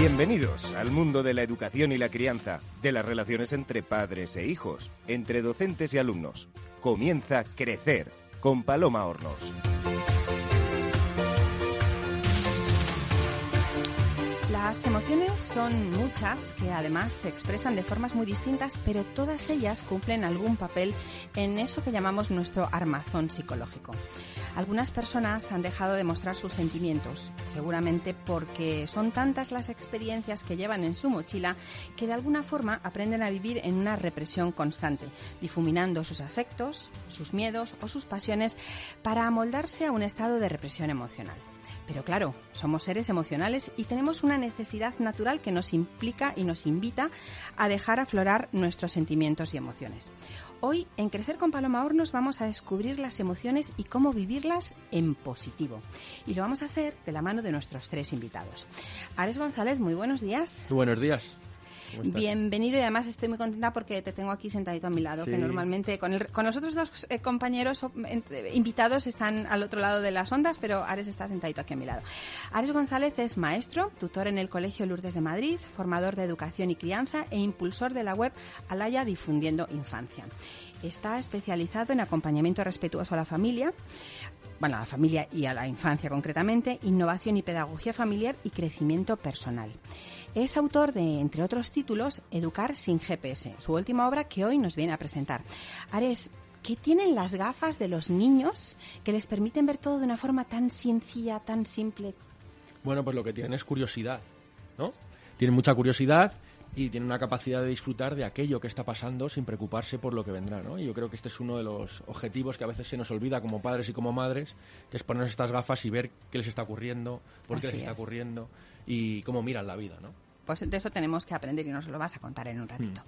Bienvenidos al mundo de la educación y la crianza, de las relaciones entre padres e hijos, entre docentes y alumnos. Comienza Crecer con Paloma Hornos. Las emociones son muchas que además se expresan de formas muy distintas, pero todas ellas cumplen algún papel en eso que llamamos nuestro armazón psicológico. Algunas personas han dejado de mostrar sus sentimientos, seguramente porque son tantas las experiencias que llevan en su mochila que de alguna forma aprenden a vivir en una represión constante, difuminando sus afectos, sus miedos o sus pasiones para amoldarse a un estado de represión emocional. Pero claro, somos seres emocionales y tenemos una necesidad natural que nos implica y nos invita a dejar aflorar nuestros sentimientos y emociones. Hoy en Crecer con Paloma Hornos vamos a descubrir las emociones y cómo vivirlas en positivo. Y lo vamos a hacer de la mano de nuestros tres invitados. Ares González, muy buenos días. Muy buenos días. Bienvenido y además estoy muy contenta porque te tengo aquí sentadito a mi lado, que normalmente con, el, con los otros dos eh, compañeros invitados están al otro lado de las ondas, pero Ares está sentadito aquí a mi lado. Ares González es maestro, tutor en el Colegio Lourdes de Madrid, formador de educación y crianza e impulsor de la web Alaya Difundiendo Infancia. Está especializado en acompañamiento respetuoso a la familia, bueno, a la familia y a la infancia concretamente, innovación y pedagogía familiar y crecimiento personal. Es autor de, entre otros títulos, Educar sin GPS, su última obra que hoy nos viene a presentar. Ares, ¿qué tienen las gafas de los niños que les permiten ver todo de una forma tan sencilla, tan simple? Bueno, pues lo que tienen es curiosidad, ¿no? Tienen mucha curiosidad y tienen una capacidad de disfrutar de aquello que está pasando sin preocuparse por lo que vendrá, ¿no? Y yo creo que este es uno de los objetivos que a veces se nos olvida como padres y como madres, que es ponernos estas gafas y ver qué les está ocurriendo, por qué les está ocurriendo y cómo miran la vida, ¿no? Pues de eso tenemos que aprender y nos lo vas a contar en un ratito.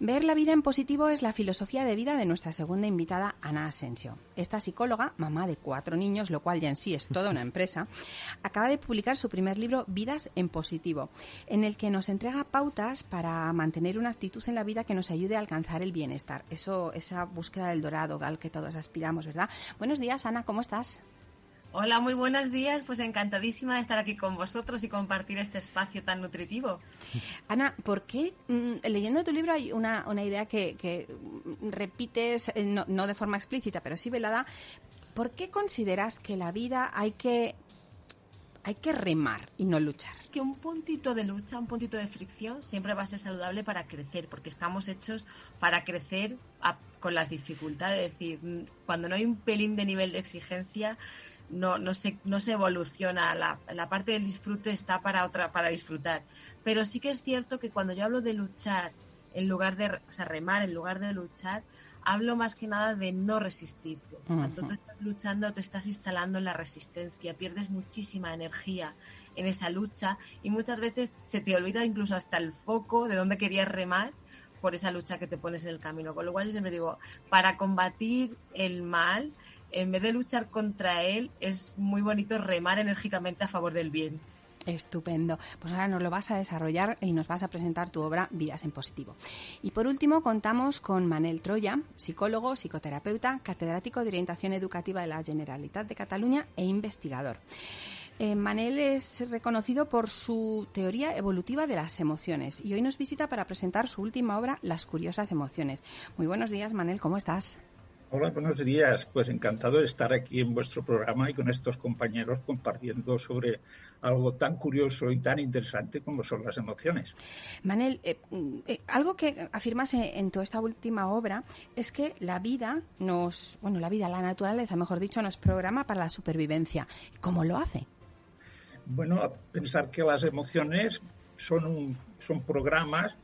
Ver la vida en positivo es la filosofía de vida de nuestra segunda invitada, Ana Asensio. Esta psicóloga, mamá de cuatro niños, lo cual ya en sí es toda una empresa, acaba de publicar su primer libro, Vidas en Positivo, en el que nos entrega pautas para mantener una actitud en la vida que nos ayude a alcanzar el bienestar. Eso, esa búsqueda del dorado al que todos aspiramos, ¿verdad? Buenos días, Ana, ¿cómo estás? Hola, muy buenos días. Pues encantadísima de estar aquí con vosotros y compartir este espacio tan nutritivo. Ana, ¿por qué mm, leyendo tu libro hay una, idea que, repites, eh, no, no, de forma explícita, pero sí velada? ¿Por qué consideras que la vida hay que, hay que remar y no luchar? Que un puntito de lucha, un puntito de fricción siempre va a ser saludable para crecer, porque estamos hechos para crecer con las dificultades. Es decir, cuando no hay un pelín de nivel de exigencia, no, no, se, no se evoluciona, la, la, parte del disfrute está para otra, para disfrutar. Pero sí que es cierto que cuando yo hablo de luchar en lugar de, o sea, remar en lugar de luchar, hablo más que nada de no resistirte. Cuando tú estás luchando, te estás instalando en la resistencia, pierdes muchísima energía en esa lucha y muchas veces se te olvida incluso hasta el foco de dónde querías remar por esa lucha que te pones en el camino. Con lo cual yo siempre digo, para combatir el mal, en vez de luchar contra él, es muy bonito remar enérgicamente a favor del bien. Estupendo. Pues ahora nos lo vas a desarrollar y nos vas a presentar tu obra Vidas en Positivo. Y por último, contamos con Manel Troya, psicólogo, psicoterapeuta, catedrático de orientación educativa de la Generalitat de Cataluña e investigador. Eh, Manel es reconocido por su teoría evolutiva de las emociones y hoy nos visita para presentar su última obra, Las curiosas emociones. Muy buenos días, Manel, ¿cómo estás? Hola, buenos días. Pues encantado de estar aquí en vuestro programa y con estos compañeros compartiendo sobre algo tan curioso y tan interesante como son las emociones. Manel, eh, eh, algo que afirmas en tu esta última obra es que la vida nos, bueno, la vida, la naturaleza, mejor dicho, nos programa para la supervivencia. ¿Cómo lo hace? Bueno, a pensar que las emociones son, son programas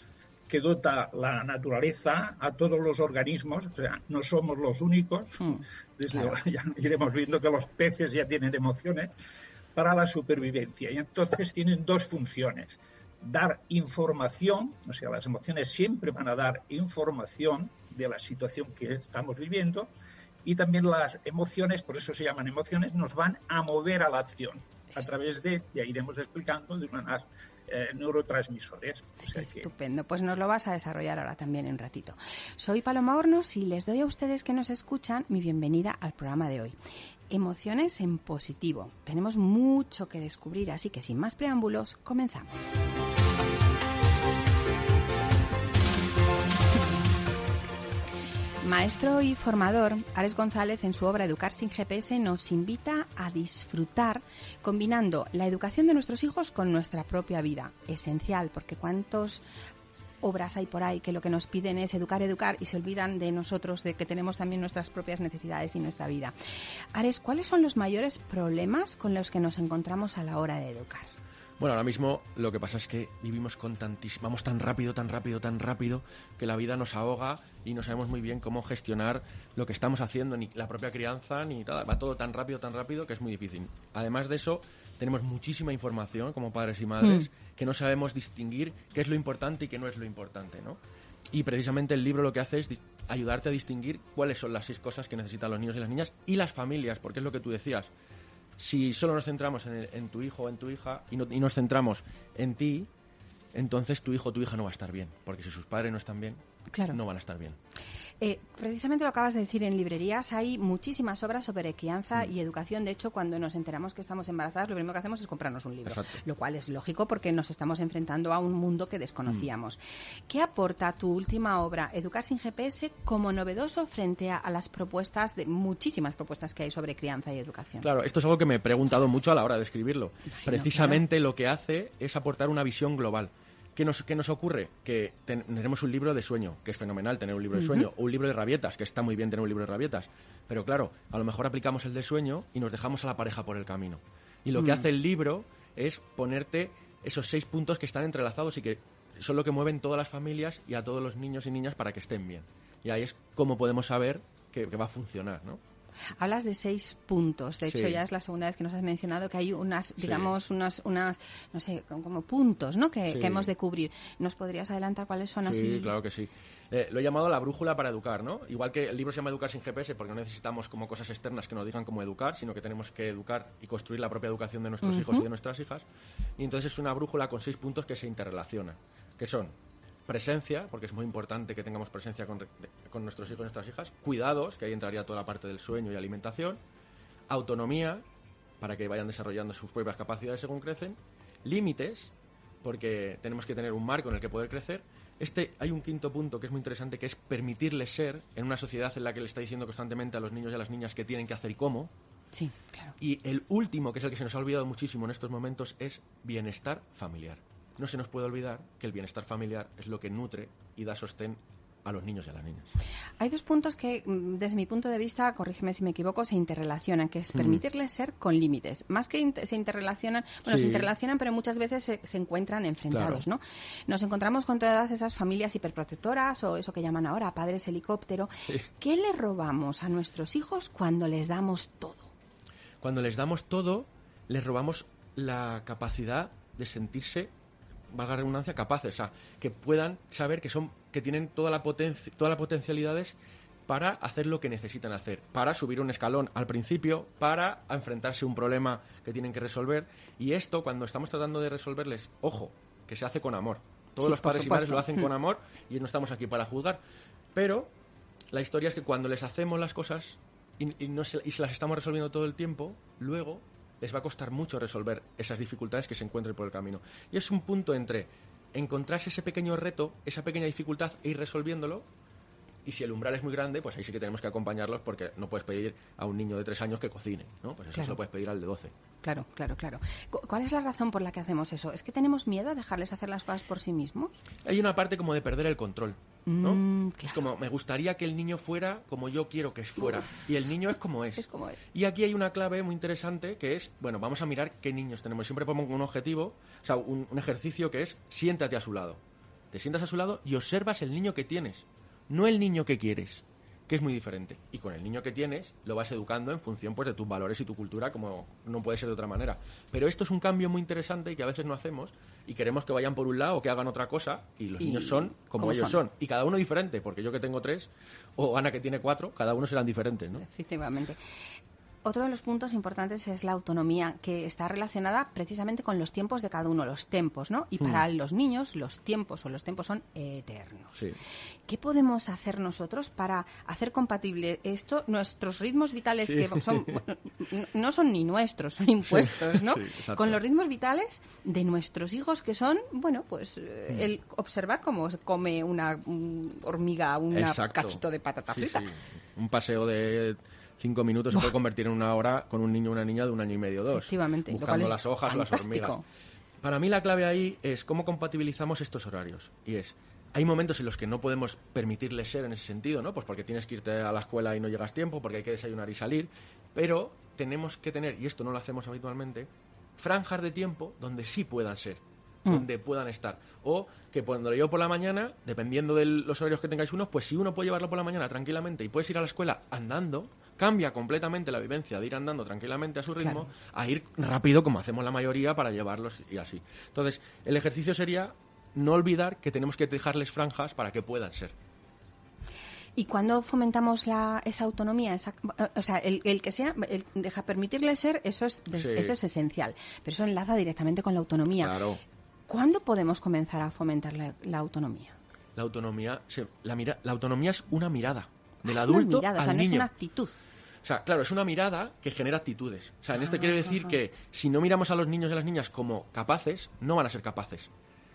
que dota la naturaleza a todos los organismos, o sea, no somos los únicos, hmm, desde ya iremos viendo que los peces ya tienen emociones, para la supervivencia. Y entonces tienen dos funciones. Dar información, o sea, las emociones siempre van a dar información de la situación que estamos viviendo, y también las emociones, por eso se llaman emociones, nos van a mover a la acción a través de, ya iremos explicando, de unas eh, neurotransmisores. Estupendo, pues nos lo vas a desarrollar ahora también en ratito. Soy Paloma Hornos y les doy a ustedes que nos escuchan mi bienvenida al programa de hoy. Emociones en positivo. Tenemos mucho que descubrir, así que sin más preámbulos, comenzamos. Maestro y formador, Ares González en su obra Educar sin GPS nos invita a disfrutar combinando la educación de nuestros hijos con nuestra propia vida. Esencial, porque cuántos obras hay por ahí que lo que nos piden es educar, educar y se olvidan de nosotros, de que tenemos también nuestras propias necesidades y nuestra vida. Ares, ¿cuáles son los mayores problemas con los que nos encontramos a la hora de educar? Bueno, ahora mismo lo que pasa es que vivimos con tantísimo, vamos tan rápido, tan rápido, tan rápido, que la vida nos ahoga y no sabemos muy bien cómo gestionar lo que estamos haciendo, ni la propia crianza, ni nada. Va todo tan rápido, tan rápido que es muy difícil. Además de eso, tenemos muchísima información como padres y madres hmm. que no sabemos distinguir qué es lo importante y qué no es lo importante, ¿no? Y precisamente el libro lo que hace es ayudarte a distinguir cuáles son las seis cosas que necesitan los niños y las niñas y las familias, porque es lo que tú decías si solo nos centramos en, tu hijo o en tu hija y, no, y nos centramos en ti, entonces tu hijo o tu hija no va a estar bien, porque si sus padres no están bien, no van a estar bien. Eh, precisamente lo acabas de decir, en librerías hay muchísimas obras sobre crianza mm. y educación. De hecho, cuando nos enteramos que estamos embarazadas, lo primero que hacemos es comprarnos un libro, lo cual es lógico porque nos estamos enfrentando a un mundo que desconocíamos. Mm. ¿Qué aporta tu última obra, Educar sin GPS, como novedoso frente a, las propuestas, de muchísimas propuestas que hay sobre crianza y educación? Claro, esto es algo que me he preguntado mucho a la hora de escribirlo. Precisamente lo que hace es aportar una visión global. ¿Qué nos, nos ocurre? Que tenemos un libro de sueño, que es fenomenal tener un libro de sueño, o un libro de rabietas, que está muy bien tener un libro de rabietas. Pero claro, a lo mejor aplicamos el de sueño y nos dejamos a la pareja por el camino. Y lo que mm. hace el libro es ponerte esos seis puntos que están entrelazados y que son lo que mueven todas las familias y a todos los niños y niñas para que estén bien. Y ahí es como podemos saber que, que va a funcionar, ¿no? Hablas de seis puntos. De hecho, ya es la segunda vez que nos has mencionado que hay unas, digamos, unas, unas, no sé, como puntos, ¿no? Que, hemos de cubrir. ¿Nos podrías adelantar cuáles son así? Sí, claro que sí. Eh, lo he llamado la brújula para educar, ¿no? Igual que el libro se llama Educar sin GPS porque no necesitamos como cosas externas que nos digan cómo educar, sino que tenemos que educar y construir la propia educación de nuestros hijos y de nuestras hijas. Y entonces es una brújula con seis puntos que se interrelacionan, que son presencia, porque es muy importante que tengamos presencia con, nuestros hijos y nuestras hijas, cuidados, que ahí entraría toda la parte del sueño y alimentación, autonomía, para que vayan desarrollando sus propias capacidades según crecen, límites, porque tenemos que tener un marco en el que poder crecer. Este hay un quinto punto que es muy interesante, que es permitirles ser en una sociedad en la que le está diciendo constantemente a los niños y a las niñas qué tienen que hacer y cómo. Sí, claro. Y el último, que es el que se nos ha olvidado muchísimo en estos momentos, es bienestar familiar no se nos puede olvidar que el bienestar familiar es lo que nutre y da sostén a los niños y a las niñas. Hay dos puntos que, mm, desde mi punto de vista, corrígeme si me equivoco, se interrelacionan, que es mm. permitirles ser con límites. Más que se interrelacionan, bueno, se interrelacionan, pero muchas veces se, encuentran enfrentados, ¿no? Nos encontramos con todas esas familias hiperprotectoras o eso que llaman ahora padres helicóptero. ¿Qué le robamos a nuestros hijos cuando les damos todo? Cuando les damos todo, les robamos la capacidad de sentirse valga la redundancia, capaces, o sea, que puedan saber que son, que tienen toda la potencia, todas las potencialidades para hacer lo que necesitan hacer, para subir un escalón al principio, para enfrentarse a un problema que tienen que resolver. Y esto, cuando estamos tratando de resolverles, ojo, que se hace con amor. Todos los padres y madres lo hacen con mm. amor y no estamos aquí para juzgar. Pero la historia es que cuando les hacemos las cosas y, no y se las estamos resolviendo todo el tiempo, luego les va a costar mucho resolver esas dificultades que se encuentren por el camino. Y es un punto entre encontrarse ese pequeño reto, esa pequeña dificultad e ir resolviéndolo. Y si el umbral es muy grande, pues ahí sí que tenemos que acompañarlos porque no puedes pedir a un niño de tres años que cocine, ¿no? Pues eso se lo puedes pedir al de doce. Claro, claro, claro. ¿Cuál es la razón por la que hacemos eso? ¿Es que tenemos miedo a dejarles hacer las cosas por sí mismos? Hay una parte como de perder el control. ¿no? Mm, es como, me gustaría que el niño fuera como yo quiero que fuera. Y el niño es como es. es como es. Y aquí hay una clave muy interesante que es, bueno, vamos a mirar qué niños tenemos. Siempre pongo un objetivo, o sea, un, un ejercicio que es, siéntate a su lado. Te sientas a su lado y observas el niño que tienes, no el niño que quieres que es muy diferente. Y con el niño que tienes lo vas educando en función pues, de tus valores y tu cultura, como no puede ser de otra manera. Pero esto es un cambio muy interesante y que a veces no hacemos y queremos que vayan por un lado o que hagan otra cosa y los niños son como ellos son? Y cada uno diferente, porque yo que tengo tres o Ana que tiene cuatro, cada uno serán diferentes, ¿no? Efectivamente. Otro de los puntos importantes es la autonomía, que está relacionada precisamente con los tiempos de cada uno, los tiempos, ¿no? Y para Hmm. los niños, los tiempos o los tiempos son eternos. Sí. ¿Qué podemos hacer nosotros para hacer compatible esto, nuestros ritmos vitales, Sí. que son, bueno, no son ni nuestros, son impuestos, ¿no? Sí. Con los ritmos vitales de nuestros hijos, que son, bueno, pues Hmm. el observar cómo se come una mm, hormiga, un cachito de patata frita. Un paseo de cinco minutos se puede convertir en una hora con un niño o una niña de un año y medio dos. Efectivamente, Buscando las hojas o las fantástico. hormigas. Para mí la clave ahí es cómo compatibilizamos estos horarios. Y es, hay momentos en los que no podemos permitirles ser en ese sentido, ¿no? Pues porque tienes que irte a la escuela y no llegas tiempo, porque hay que desayunar y salir. Pero tenemos que tener, y esto no lo hacemos habitualmente, franjas de tiempo donde sí puedan ser, Mm. donde puedan estar. O que cuando lo llevo por la mañana, dependiendo de los horarios que tengáis uno, pues si uno puede llevarlo por la mañana tranquilamente y puedes ir a la escuela andando, cambia completamente la vivencia de ir andando tranquilamente a su ritmo a ir rápido como hacemos la mayoría para llevarlos y así. Entonces, el ejercicio sería no olvidar que tenemos que dejarles franjas para que puedan ser. Y cuando fomentamos la, esa autonomía, esa, o sea, el, el que sea, el deja permitirle ser, eso es, Sí. eso es esencial. Pero eso enlaza directamente con la autonomía. Claro. ¿Cuándo podemos comenzar a fomentar la, la autonomía? La autonomía, se- la, mira, la autonomía es una mirada del adulto o sea, al no es niño. una actitud. O sea, claro, es una mirada que genera actitudes. O sea, en este quiero decir Ajá. que si no miramos a los niños y a las niñas como capaces, no van a ser capaces.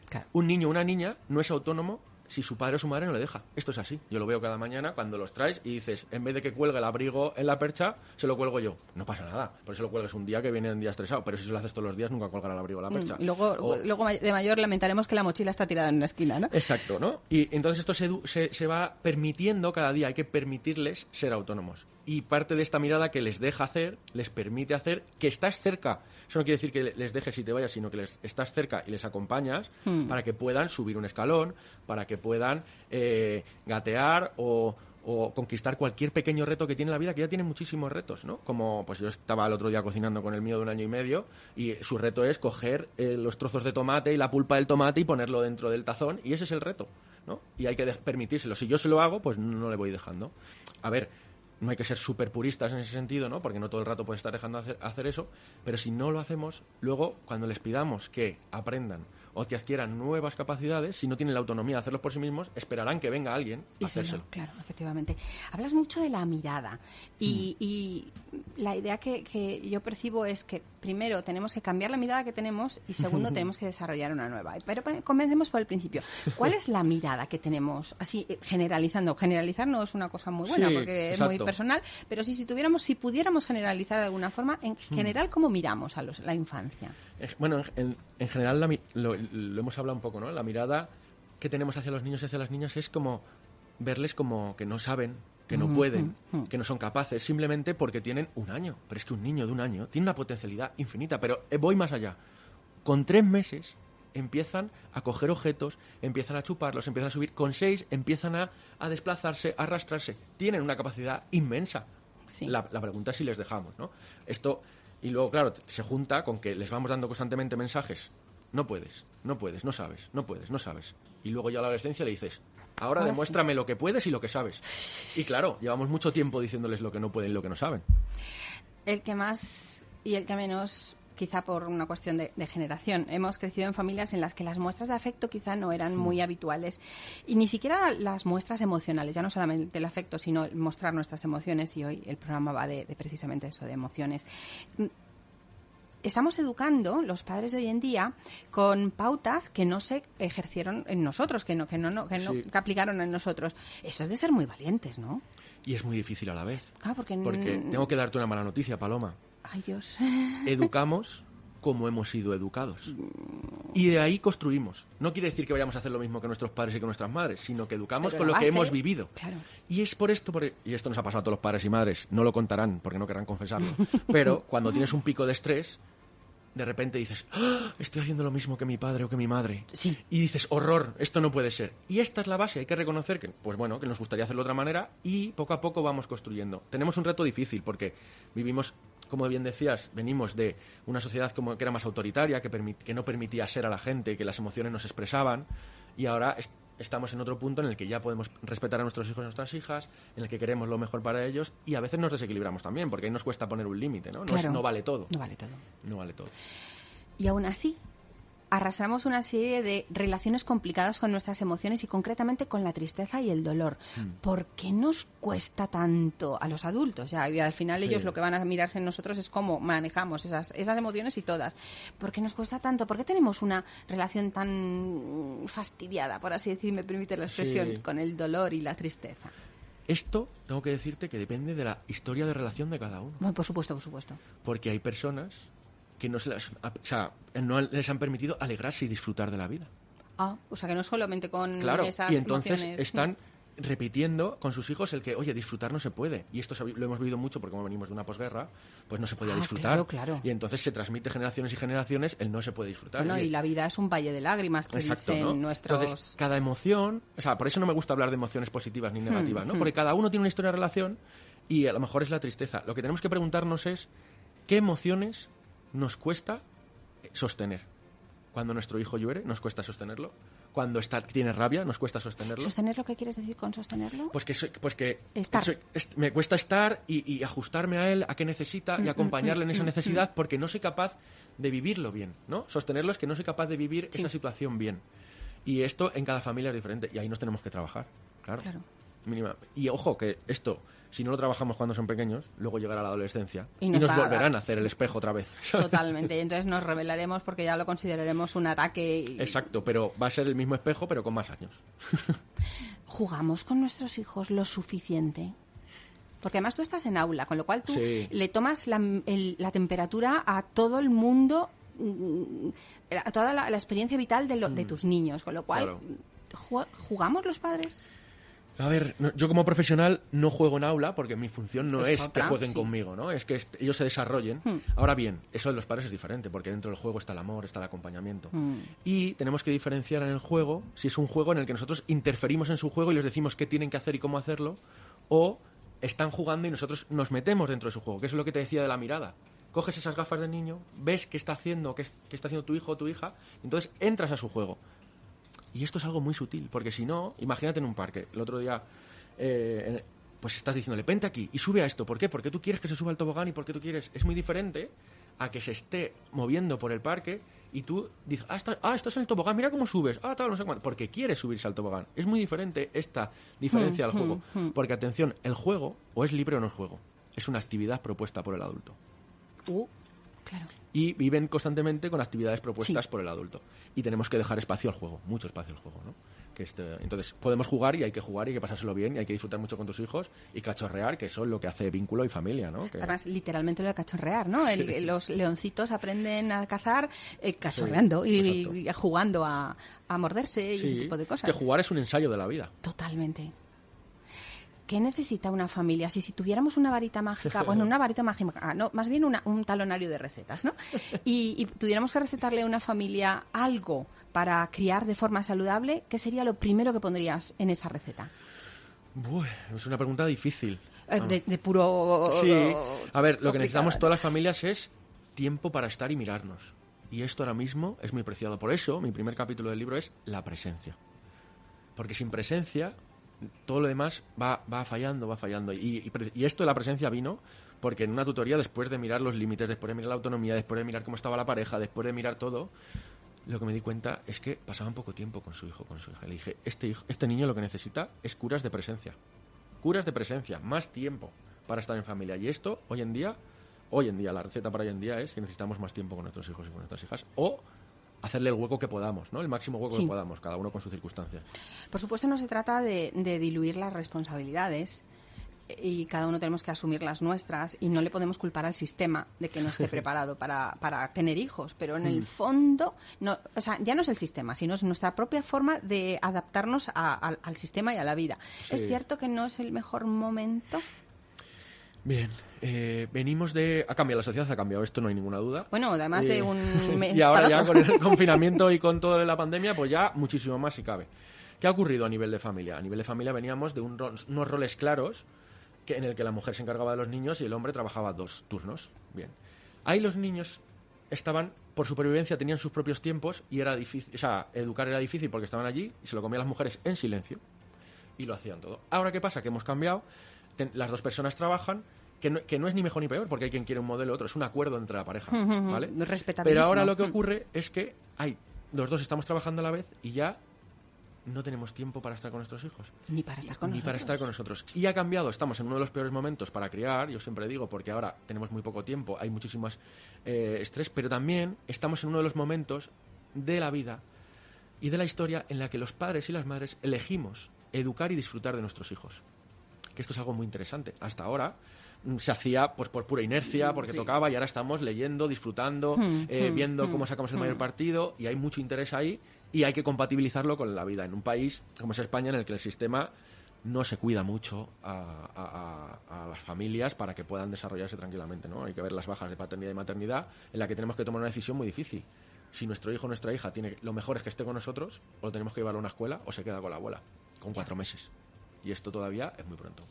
Claro. Un niño o una niña no es autónomo si su padre o su madre no le deja. Esto es así. Yo lo veo cada mañana cuando los traes y dices, en vez de que cuelgue el abrigo en la percha, se lo cuelgo yo. No pasa nada. Por eso lo cuelgues un día que viene un día estresado. Pero si se lo haces todos los días, nunca colgará el abrigo en la percha. Mm, luego, O- luego de mayor lamentaremos que la mochila está tirada en una esquina, ¿no? Exacto, ¿no? Y entonces esto se, se, se va permitiendo cada día, hay que permitirles ser autónomos. Y parte de esta mirada que les deja hacer, les permite hacer, que estás cerca. Eso no quiere decir que les dejes y te vayas, sino que les estás cerca y les acompañas Hmm. para que puedan subir un escalón, para que puedan eh, gatear o, o conquistar cualquier pequeño reto que tiene la vida, que ya tiene muchísimos retos, ¿no? Como, pues yo estaba el otro día cocinando con el mío de un año y medio y su reto es coger eh, los trozos de tomate y la pulpa del tomate y ponerlo dentro del tazón y ese es el reto, ¿no? Y hay que permitírselo. Si yo se lo hago, pues no le voy dejando. A ver, no hay que ser súper puristas en ese sentido, ¿no? Porque no todo el rato puede estar dejando hacer, hacer eso, pero si no lo hacemos, luego cuando les pidamos que aprendan o que adquieran nuevas capacidades, si no tienen la autonomía de hacerlos por sí mismos, esperarán que venga alguien a Y lo- hacérselo. claro, efectivamente. Hablas mucho de la mirada y, Mm. y la idea que, que yo percibo es que primero tenemos que cambiar la mirada que tenemos y segundo tenemos que desarrollar una nueva. Pero comencemos por el principio. ¿Cuál es la mirada que tenemos? Así eh, generalizando. Generalizar no es una cosa muy buena Sí, porque es muy personal, pero sí, si tuviéramos, si pudiéramos generalizar de alguna forma, en Mm. general, ¿cómo miramos a los- la infancia? En- Bueno, en, en general la lo, lo hemos hablado un poco, ¿no? La mirada que tenemos hacia los niños y hacia las niñas es como verles como que no saben, que no pueden, que no son capaces, simplemente porque tienen un año. Pero es que un niño de un año tiene una potencialidad infinita, pero eh, voy más allá. Con tres meses empiezan a coger objetos, empiezan a chuparlos, empiezan a subir. Con seis empiezan a, a desplazarse, a arrastrarse. Tienen una capacidad inmensa. Sí. La, la pregunta es si les dejamos, ¿no? Esto, y luego, claro, se junta con que les vamos dando constantemente mensajes. No puedes, no puedes, no sabes, no puedes, no sabes. Y luego ya a la adolescencia le dices, ahora, Ahora sí. demuéstrame lo que puedes y lo que sabes. Y claro, llevamos mucho tiempo diciéndoles lo que no pueden y lo que no saben. El que más y el que menos, quizá por una cuestión de, de generación. Hemos crecido en familias en las que las muestras de afecto quizá no eran muy habituales y ni siquiera las muestras emocionales, ya no solamente el afecto, sino el mostrar nuestras emociones y hoy el programa va de, de precisamente eso, de emociones. Estamos educando los padres de hoy en día con pautas que no se ejercieron en nosotros, que no, que no, no- que no Sí. que aplicaron en nosotros. Eso es de ser muy valientes, ¿no? Y es muy difícil a la vez. Claro, porque, Porque tengo que darte una mala noticia, Paloma. Ay, Dios. Educamos como hemos sido educados. Y de ahí construimos. No quiere decir que vayamos a hacer lo mismo que nuestros padres y que nuestras madres, sino que educamos Pero con lo que hemos vivido. claro. Y es por esto, por- y esto nos ha pasado a todos los padres y madres, no lo contarán porque no querrán confesarlo, pero cuando tienes un pico de estrés, de repente dices, "Ah, estoy haciendo lo mismo que mi padre o que mi madre. Sí. Y dices, horror, esto no puede ser. Y esta es la base, hay que reconocer que, pues bueno, que nos gustaría hacerlo de otra manera y poco a poco vamos construyendo. Tenemos un reto difícil porque vivimos, como bien decías, venimos de una sociedad como que era más autoritaria, que, que no permitía ser a la gente, que las emociones no se expresaban y ahora es- estamos en otro punto en el que ya podemos respetar a nuestros hijos y nuestras hijas, en el que queremos lo mejor para ellos y a veces nos desequilibramos también, porque ahí nos cuesta poner un límite, ¿no? No, es- Claro. no vale todo. No vale todo. No vale todo. Y aún así, arrastramos una serie de relaciones complicadas con nuestras emociones y concretamente con la tristeza y el dolor. Hmm. ¿Por qué nos cuesta tanto a los adultos? Ya, y al final ellos lo que van a mirarse en nosotros es cómo manejamos esas, esas emociones y todas. ¿Por qué nos cuesta tanto? ¿Por qué tenemos una relación tan fastidiada, por así decir, me permite la expresión, Sí. con el dolor y la tristeza? Esto tengo que decirte que depende de la historia de relación de cada uno. Bueno, por supuesto, por supuesto. Porque hay personas que no, se las, o sea, no les han permitido alegrarse y disfrutar de la vida. Ah, o sea que no solamente con Claro, esas y entonces emociones. están repitiendo con sus hijos el que, oye, disfrutar no se puede. Y esto lo hemos vivido mucho porque como venimos de una posguerra, pues no se podía Ah, disfrutar. claro, claro. Y entonces se transmite generaciones y generaciones el no se puede disfrutar. Bueno, y la vida es un valle de lágrimas que Exacto, dicen ¿no? nuestros... Entonces, cada emoción, o sea, por eso no me gusta hablar de emociones positivas ni negativas, ¿no? hmm. Porque cada uno tiene una historia de relación y a lo mejor es la tristeza. Lo que tenemos que preguntarnos es qué emociones nos cuesta sostener. Cuando nuestro hijo llore, nos cuesta sostenerlo. Cuando está, tiene rabia, nos cuesta sostenerlo. ¿Sostener lo que quieres decir con sostenerlo? Pues que, soy- pues que Estar. soy- es- me cuesta estar y, y ajustarme a él, a qué necesita Mm, y acompañarle en esa necesidad porque no soy capaz de vivirlo bien, ¿no? Sostenerlo es que no soy capaz de vivir Sí. esa situación bien. Y esto en cada familia es diferente y ahí nos tenemos que trabajar, claro. Claro. Mínima. Y ojo que esto, si no lo trabajamos cuando son pequeños, luego llegará la adolescencia Y y nos a volverán a hacer el espejo otra vez. Totalmente. Y entonces nos revelaremos porque ya lo consideraremos un ataque. y- Exacto, pero va a ser el mismo espejo pero con más años. ¿Jugamos con nuestros hijos lo suficiente? Porque además tú estás en aula, con lo cual tú Sí. le tomas la, el- la temperatura a todo el mundo, mm, a toda la, la experiencia vital de, lo- de tus niños, con lo cual, Claro. ¿ju- ¿jugamos los padres? A ver, no- yo como profesional no juego en aula porque mi función no Es es, otra, que jueguen sí. conmigo, ¿no? Es que ellos se desarrollen. Hmm. Ahora bien, eso de los padres es diferente porque dentro del juego está el amor, está el acompañamiento. Hmm. Y tenemos que diferenciar en el juego si es un juego en el que nosotros interferimos en su juego y les decimos qué tienen que hacer y cómo hacerlo, o están jugando y nosotros nos metemos dentro de su juego, que es lo que te decía de la mirada. Coges esas gafas de niño, ves qué está haciendo, qué, es- qué está haciendo tu hijo o tu hija, y entonces entras a su juego. Y esto es algo muy sutil, porque si no, imagínate en un parque. El otro día, eh, pues estás diciéndole, vente aquí y sube a esto. ¿Por qué? Porque tú quieres que se suba al tobogán y porque tú quieres. Es muy diferente a que se esté moviendo por el parque y tú dices, ah, está- ah, estás en el tobogán, mira cómo subes, ah, tal, no sé cuánto. Porque quieres subirse al tobogán. Es muy diferente esta diferencia Hmm, al juego. hmm, hmm. Porque, atención, el juego o es libre o no es juego. Es una actividad propuesta por el adulto Uh, claro. Y viven constantemente con actividades propuestas Sí. por el adulto. Y tenemos que dejar espacio al juego, mucho espacio al juego, ¿no? Que este, entonces, podemos jugar y hay que jugar y hay que pasárselo bien y hay que disfrutar mucho con tus hijos y cachorrear, que eso es lo que hace vínculo y familia, ¿no? Que- Además, literalmente lo de cachorrear, ¿no? El- los leoncitos aprenden a cazar eh, cachorreando y, jugando a, a morderse y ese tipo de cosas. que jugar es un ensayo de la vida. Totalmente. ¿Qué necesita una familia? Si, si tuviéramos una varita mágica, bueno, una varita mágica, ah, no, más bien una- un talonario de recetas, ¿no? Y, y tuviéramos que recetarle a una familia algo para criar de forma saludable, ¿qué sería lo primero que pondrías en esa receta? Buah, es una pregunta difícil. Eh, De, de puro... Sí, a ver, lo que necesitamos todas las familias es tiempo para estar y mirarnos. Y esto ahora mismo es muy preciado. Por eso, mi primer capítulo del libro es la presencia. Porque sin presencia, todo lo demás va, va fallando, va fallando. Y, y esto de la presencia vino porque en una tutoría, después de mirar los límites, después de mirar la autonomía, después de mirar cómo estaba la pareja, después de mirar todo, lo que me di cuenta es que pasaban poco tiempo con su hijo, con su hija. Le dije, este, hijo, este niño lo que necesita es curas de presencia. Curas de presencia, más tiempo para estar en familia. Y esto, hoy en día, hoy en día, la receta para hoy en día es que necesitamos más tiempo con nuestros hijos y con nuestras hijas. O hacerle el hueco que podamos, ¿no? El máximo hueco Sí. que podamos, cada uno con sus circunstancias. Por supuesto, no se trata de, de diluir las responsabilidades y cada uno tenemos que asumir las nuestras y no le podemos culpar al sistema de que no esté preparado para, para tener hijos, pero en Mm. el fondo, no, o sea, ya no es el sistema, sino es nuestra propia forma de adaptarnos a- al, al sistema y a la vida. ¿Es cierto que no es el mejor momento? Bien, eh, venimos de... Ha cambiado, la sociedad ha cambiado, esto no hay ninguna duda. Bueno, además de Eh, un mes y ahora ya con el confinamiento y con toda la pandemia, pues ya muchísimo más si cabe. ¿Qué ha ocurrido a nivel de familia? A nivel de familia veníamos de un ro- unos roles claros que, en el que la mujer se encargaba de los niños y el hombre trabajaba dos turnos. Bien. Ahí los niños estaban, por supervivencia, tenían sus propios tiempos y era difícil, o sea, educar era difícil porque estaban allí y se lo comían las mujeres en silencio y lo hacían todo. Ahora, ¿qué pasa? Que hemos cambiado, ten- las dos personas trabajan, que no, que no es ni mejor ni peor porque hay quien quiere un modelo otro, es un acuerdo entre la pareja, ¿vale? Pero ahora lo que Mm. ocurre es que hay, los dos estamos trabajando a la vez y ya no tenemos tiempo para estar con nuestros hijos Ni para estar con ni para nosotros. estar con nosotros. Y ha cambiado, estamos en uno de los peores momentos para criar, yo siempre digo, porque ahora tenemos muy poco tiempo, hay muchísimas eh, estrés, pero también estamos en uno de los momentos de la vida y de la historia en la que los padres y las madres elegimos educar y disfrutar de nuestros hijos. Que esto es algo muy interesante. Hasta ahora mm, se hacía pues por pura inercia, porque Sí. tocaba y ahora estamos leyendo, disfrutando, Hmm, eh, hmm, viendo hmm, cómo sacamos el mayor partido y hay mucho interés ahí y hay que compatibilizarlo con la vida en un país como es España en el que el sistema no se cuida mucho a, a- a- a las familias para que puedan desarrollarse tranquilamente, ¿no? Hay que ver las bajas de paternidad y maternidad en la que tenemos que tomar una decisión muy difícil. Si nuestro hijo o nuestra hija tiene lo mejor es que esté con nosotros, o lo tenemos que llevar a una escuela o se queda con la abuela, con cuatro meses. Y esto todavía es muy pronto.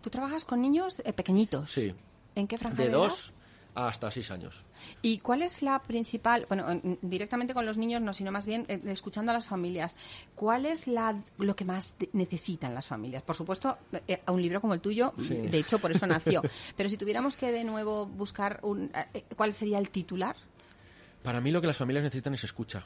Tú trabajas con niños eh, pequeñitos. Sí. ¿En qué franja De de edad? dos hasta seis años. ¿Y cuál es la principal, bueno, en- directamente con los niños no, sino más bien eh, escuchando a las familias, cuál es la, lo que más necesitan las familias? Por supuesto, eh, a un libro como el tuyo, Sí. de hecho, por eso nació. Pero si tuviéramos que de nuevo buscar un, eh, ¿cuál sería el titular? Para mí lo que las familias necesitan es escucha.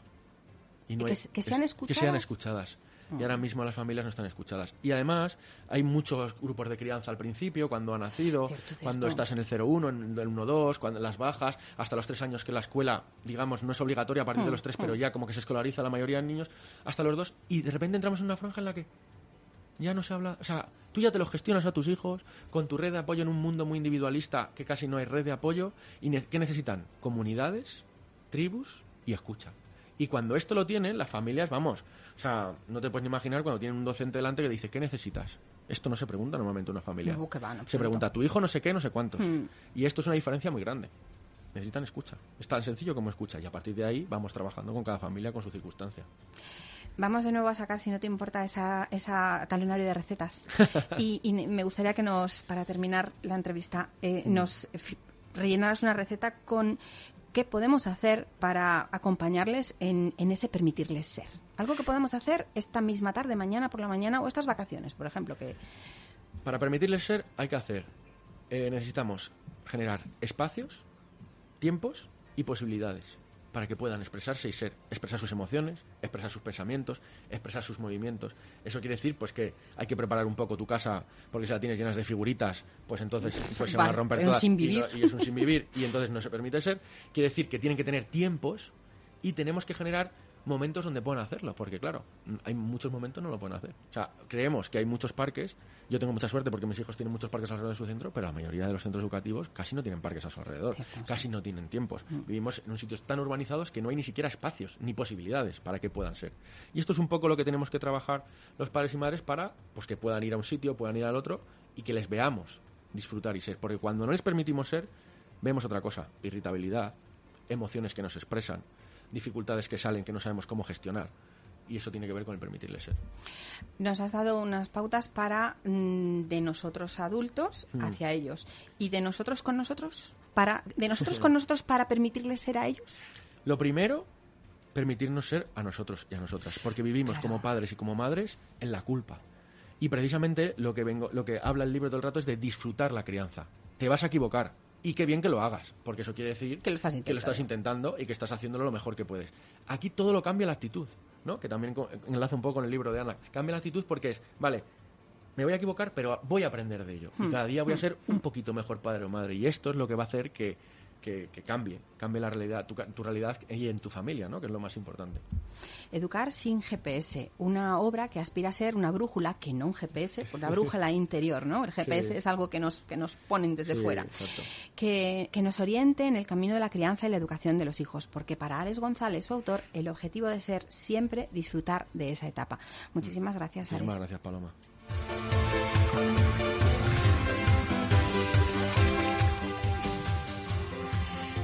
Y Que hay- s- que sean escuchadas. Y ahora mismo las familias no están escuchadas. Y además hay muchos grupos de crianza al principio, cuando ha nacido, Cierto, cierto. cuando estás en el 0-1, en el 1-2, cuando las bajas, hasta los tres años que la escuela, digamos, no es obligatoria a partir de los tres, hmm. pero ya como que se escolariza la mayoría de niños, hasta los dos, y de repente entramos en una franja en la que ya no se habla, o sea, tú ya te lo gestionas a tus hijos con tu red de apoyo en un mundo muy individualista que casi no hay red de apoyo y ne- ¿qué necesitan? Comunidades, tribus y escucha. Y cuando esto lo tienen, las familias, vamos, o sea, no te puedes ni imaginar cuando tienen un docente delante que dice, ¿qué necesitas? Esto no se pregunta normalmente en una familia. No, que va, en se pregunta, tu hijo no sé qué, no sé cuántos. Hmm. Y esto es una diferencia muy grande. Necesitan escucha. Es tan sencillo como escucha. Y a partir de ahí vamos trabajando con cada familia, con su circunstancia. Vamos de nuevo a sacar, si no te importa, esa, esa talonario de recetas. y, y me gustaría que nos, para terminar la entrevista, eh, nos rellenaras una receta con qué podemos hacer para acompañarles en, ese permitirles ser. Algo que podemos hacer esta misma tarde, mañana por la mañana o estas vacaciones, por ejemplo, que Para permitirles ser, hay que hacer. eh, necesitamos generar espacios, tiempos y posibilidades para que puedan expresarse y ser, expresar sus emociones, expresar sus pensamientos, expresar sus movimientos. Eso quiere decir pues que hay que preparar un poco tu casa porque si la tienes llenas de figuritas, pues entonces pues se van a romper todas sin y no- y es un sin vivir y entonces no se permite ser. Quiere decir que tienen que tener tiempos y tenemos que generar momentos donde puedan hacerlo, porque claro, mm, hay muchos momentos no lo pueden hacer. O sea, creemos que hay muchos parques, yo tengo mucha suerte porque mis hijos tienen muchos parques alrededor de su centro, pero la mayoría de los centros educativos casi no tienen parques a su alrededor, Cierto, casi no tienen tiempos. Vivimos en un sitios tan urbanizados que no hay ni siquiera espacios ni posibilidades para que puedan ser. Y esto es un poco lo que tenemos que trabajar los padres y madres para pues que puedan ir a un sitio, puedan ir al otro y que les veamos disfrutar y ser, porque cuando no les permitimos ser, vemos otra cosa, irritabilidad, emociones que nos expresan, dificultades que salen que no sabemos cómo gestionar. Y eso tiene que ver con el permitirles ser. nos has dado unas pautas para mm, de nosotros adultos Mm. hacia ellos y de nosotros con nosotros para de nosotros con nosotros para permitirles ser a ellos. Lo primero, permitirnos ser a nosotros y a nosotras, porque vivimos Claro. como padres y como madres en la culpa. Y precisamente lo que vengo, lo que habla el libro todo el rato es de disfrutar la crianza. Te vas a equivocar y qué bien que lo hagas, porque eso quiere decir Que lo estás que lo estás intentando y que estás haciéndolo lo mejor que puedes. Aquí todo lo cambia la actitud, ¿no? Que también enlaza un poco con el libro de Ana. Cambia la actitud porque es, vale, me voy a equivocar, pero voy a aprender de ello. Y Hmm. cada día voy a ser un poquito mejor padre o madre. Y esto es lo que va a hacer que, que, que cambie, cambie la realidad, tu, tu realidad y en tu familia, ¿no? Que es lo más importante. Educar sin GPS, una obra que aspira a ser una brújula, que no un GPS, una brújula interior, ¿no? El GPS Sí. es algo que nos, que nos ponen desde Sí, fuera. Que, que nos oriente en el camino de la crianza y la educación de los hijos, porque para Alex González, su autor, el objetivo de ser siempre disfrutar de esa etapa. Muchísimas gracias, Alex. Muchísimas gracias, Paloma.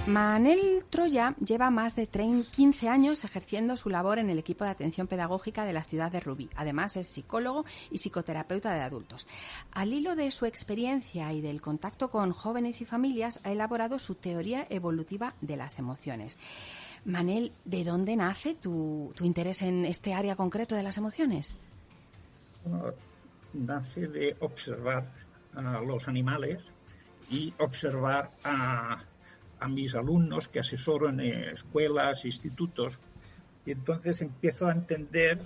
Manel Troya lleva más de 15 años ejerciendo su labor en el equipo de atención pedagógica de la ciudad de Rubí. Además, es psicólogo y psicoterapeuta de adultos. Al hilo de su experiencia y del contacto con jóvenes y familias, ha elaborado su teoría evolutiva de las emociones. Manel, ¿de dónde nace tu, interés en este área concreto de las emociones? nace de observar a los animales y observar a a mis alumnos que asesoro en escuelas, institutos, y entonces empiezo a entender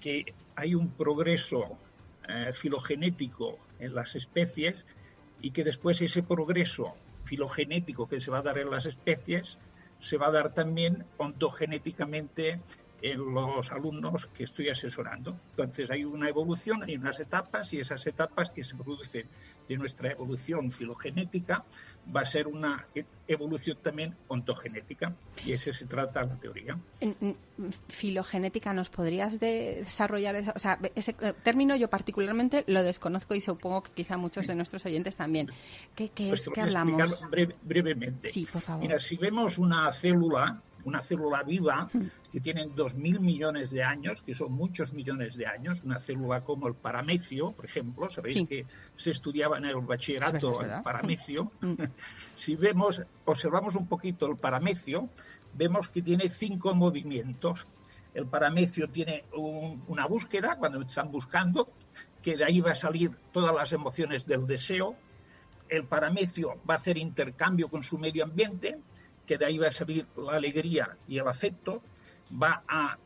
que hay un progreso eh, filogenético en las especies y que después ese progreso filogenético que se va a dar en las especies se va a dar también ontogenéticamente en los alumnos que estoy asesorando. Entonces hay una evolución, hay unas etapas y esas etapas que se producen de nuestra evolución filogenética va a ser una evolución también ontogenética y ese se trata la teoría. En, filogenética, ¿nos podrías desarrollar O sea, ese eh, término yo particularmente lo desconozco y supongo que quizá muchos de nuestros oyentes también. ¿Qué, pues es que hablamos? brevemente. Sí, por favor. Mira, si vemos una célula una célula viva que tiene 2.000 millones de años, que son muchos millones de años, una célula como el paramecio, por ejemplo, sabéis que se estudiaba en el bachillerato el paramecio. Mm. si vemos, observamos un poquito el paramecio, vemos que tiene cinco movimientos. El paramecio tiene una búsqueda, cuando están buscando, que de ahí va a salir todas las emociones del deseo. El paramecio va a hacer intercambio con su medio ambiente, que de ahí va a salir la alegría y el afecto, va a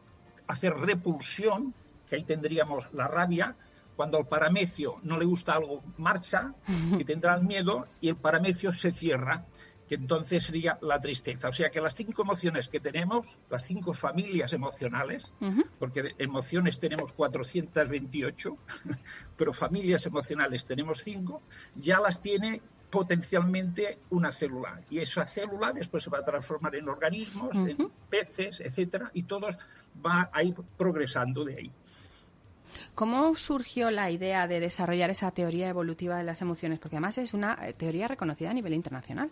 hacer repulsión, que ahí tendríamos la rabia, cuando al paramecio no le gusta algo, marcha, y tendrá el miedo, y el paramecio se cierra, que entonces sería la tristeza. O sea que las cinco emociones que tenemos, las cinco familias emocionales, porque emociones tenemos 428, pero familias emocionales tenemos cinco, ya las tiene potencialmente una célula y esa célula después se va a transformar en organismos, en peces, etcétera, y todos va a ir progresando de ahí. ¿Cómo surgió la idea de desarrollar esa teoría evolutiva de las emociones? Porque además es una eh, teoría reconocida a nivel internacional.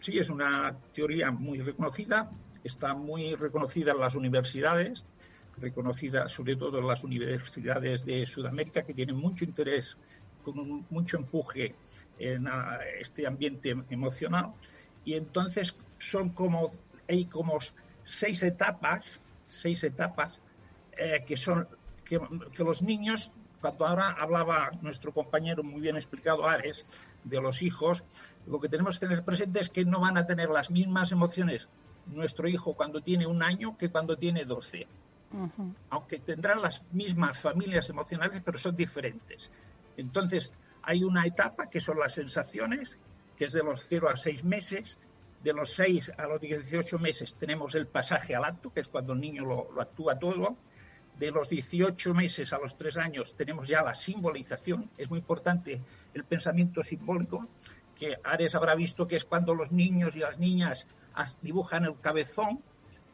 Sí, es una teoría muy reconocida, está muy reconocida en las universidades, reconocida sobre todo en las universidades de Sudamérica, que tienen mucho interés, con mucho empuje en este ambiente emocional. Y entonces son como, hay como seis etapas, seis etapas eh, que son que, los niños, cuando ahora hablaba nuestro compañero muy bien explicado, Ares, de los hijos, lo que tenemos que tener presente es que no van a tener las mismas emociones nuestro hijo cuando tiene un año que cuando tiene doce. Aunque tendrán las mismas familias emocionales, pero son diferentes. Entonces, hay una etapa que son las sensaciones, que es de los 0 a 6 meses. De los 6 a los 18 meses tenemos el pasaje al acto, que es cuando el niño lo, actúa todo. De los 18 meses a los 3 años tenemos ya la simbolización. Es muy importante el pensamiento simbólico, que Ares habrá visto que es cuando los niños y las niñas dibujan el cabezón.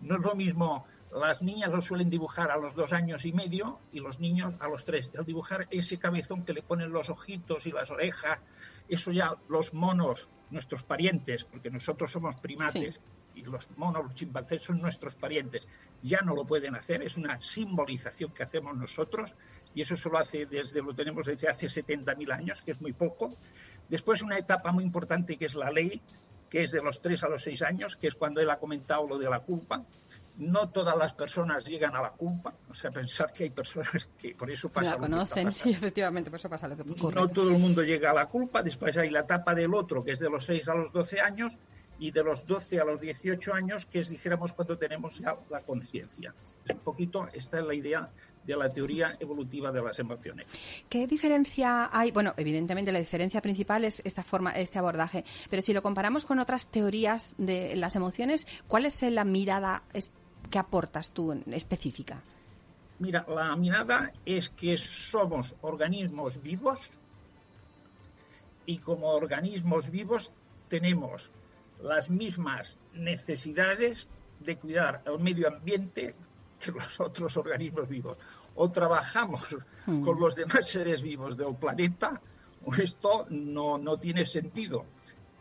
No es lo mismo las niñas lo suelen dibujar a los dos años y medio y los niños a los tres. Al dibujar ese cabezón que le ponen los ojitos y las orejas, eso ya los monos, nuestros parientes, porque nosotros somos primates y los monos, los chimpancés son nuestros parientes, ya no lo pueden hacer. Es una simbolización que hacemos nosotros y eso solo hace desde lo tenemos desde hace 70.000 años, que es muy poco. Después una etapa muy importante que es la ley, que es de los tres a los seis años, que es cuando él ha comentado lo de la culpa no todas las personas llegan a la culpa, o sea, pensar que hay personas que por eso pasa. La conocen, sí, efectivamente, por eso pasa lo que ocurre. No todo el mundo llega a la culpa, después hay la etapa del otro, que es de los 6 a los 12 años, y de los 12 a los 18 años, que es, dijéramos, cuando tenemos ya la conciencia. Un poquito, esta es la idea de la teoría evolutiva de las emociones. ¿Qué diferencia hay? Bueno, evidentemente la diferencia principal es esta forma, este abordaje, pero si lo comparamos con otras teorías de las emociones, ¿cuál es la mirada ¿Qué aportas tú en específica? Mira, la mirada es que somos organismos vivos y como organismos vivos tenemos las mismas necesidades de cuidar el medio ambiente que los otros organismos vivos. O trabajamos hmm. con los demás seres vivos del planeta o esto no, no tiene sentido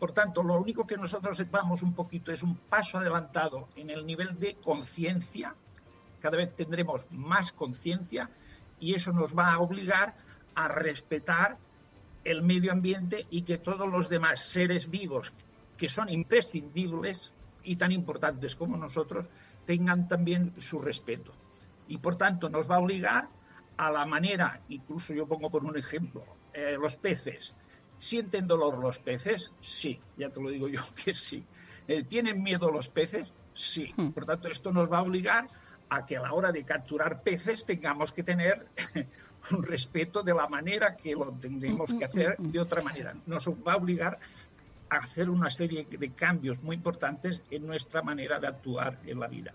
Por tanto, lo único que nosotros vamos un poquito es un paso adelantado en el nivel de conciencia. Cada vez tendremos más conciencia y eso nos va a obligar a respetar el medio ambiente y que todos los demás seres vivos que son imprescindibles y tan importantes como nosotros tengan también su respeto. Y por tanto nos va a obligar a la manera, incluso yo pongo por un ejemplo, eh, los peces. ¿Sienten dolor los peces? Sí, ya te lo digo yo que sí. Eh, ¿Tienen miedo los peces? Sí. Hmm. Por tanto, esto nos va a obligar a que a la hora de capturar peces tengamos que tener un respeto de la manera que lo tendremos que hacer de otra manera. Nos va a obligar hacer una serie de cambios muy importantes en nuestra manera de actuar en la vida.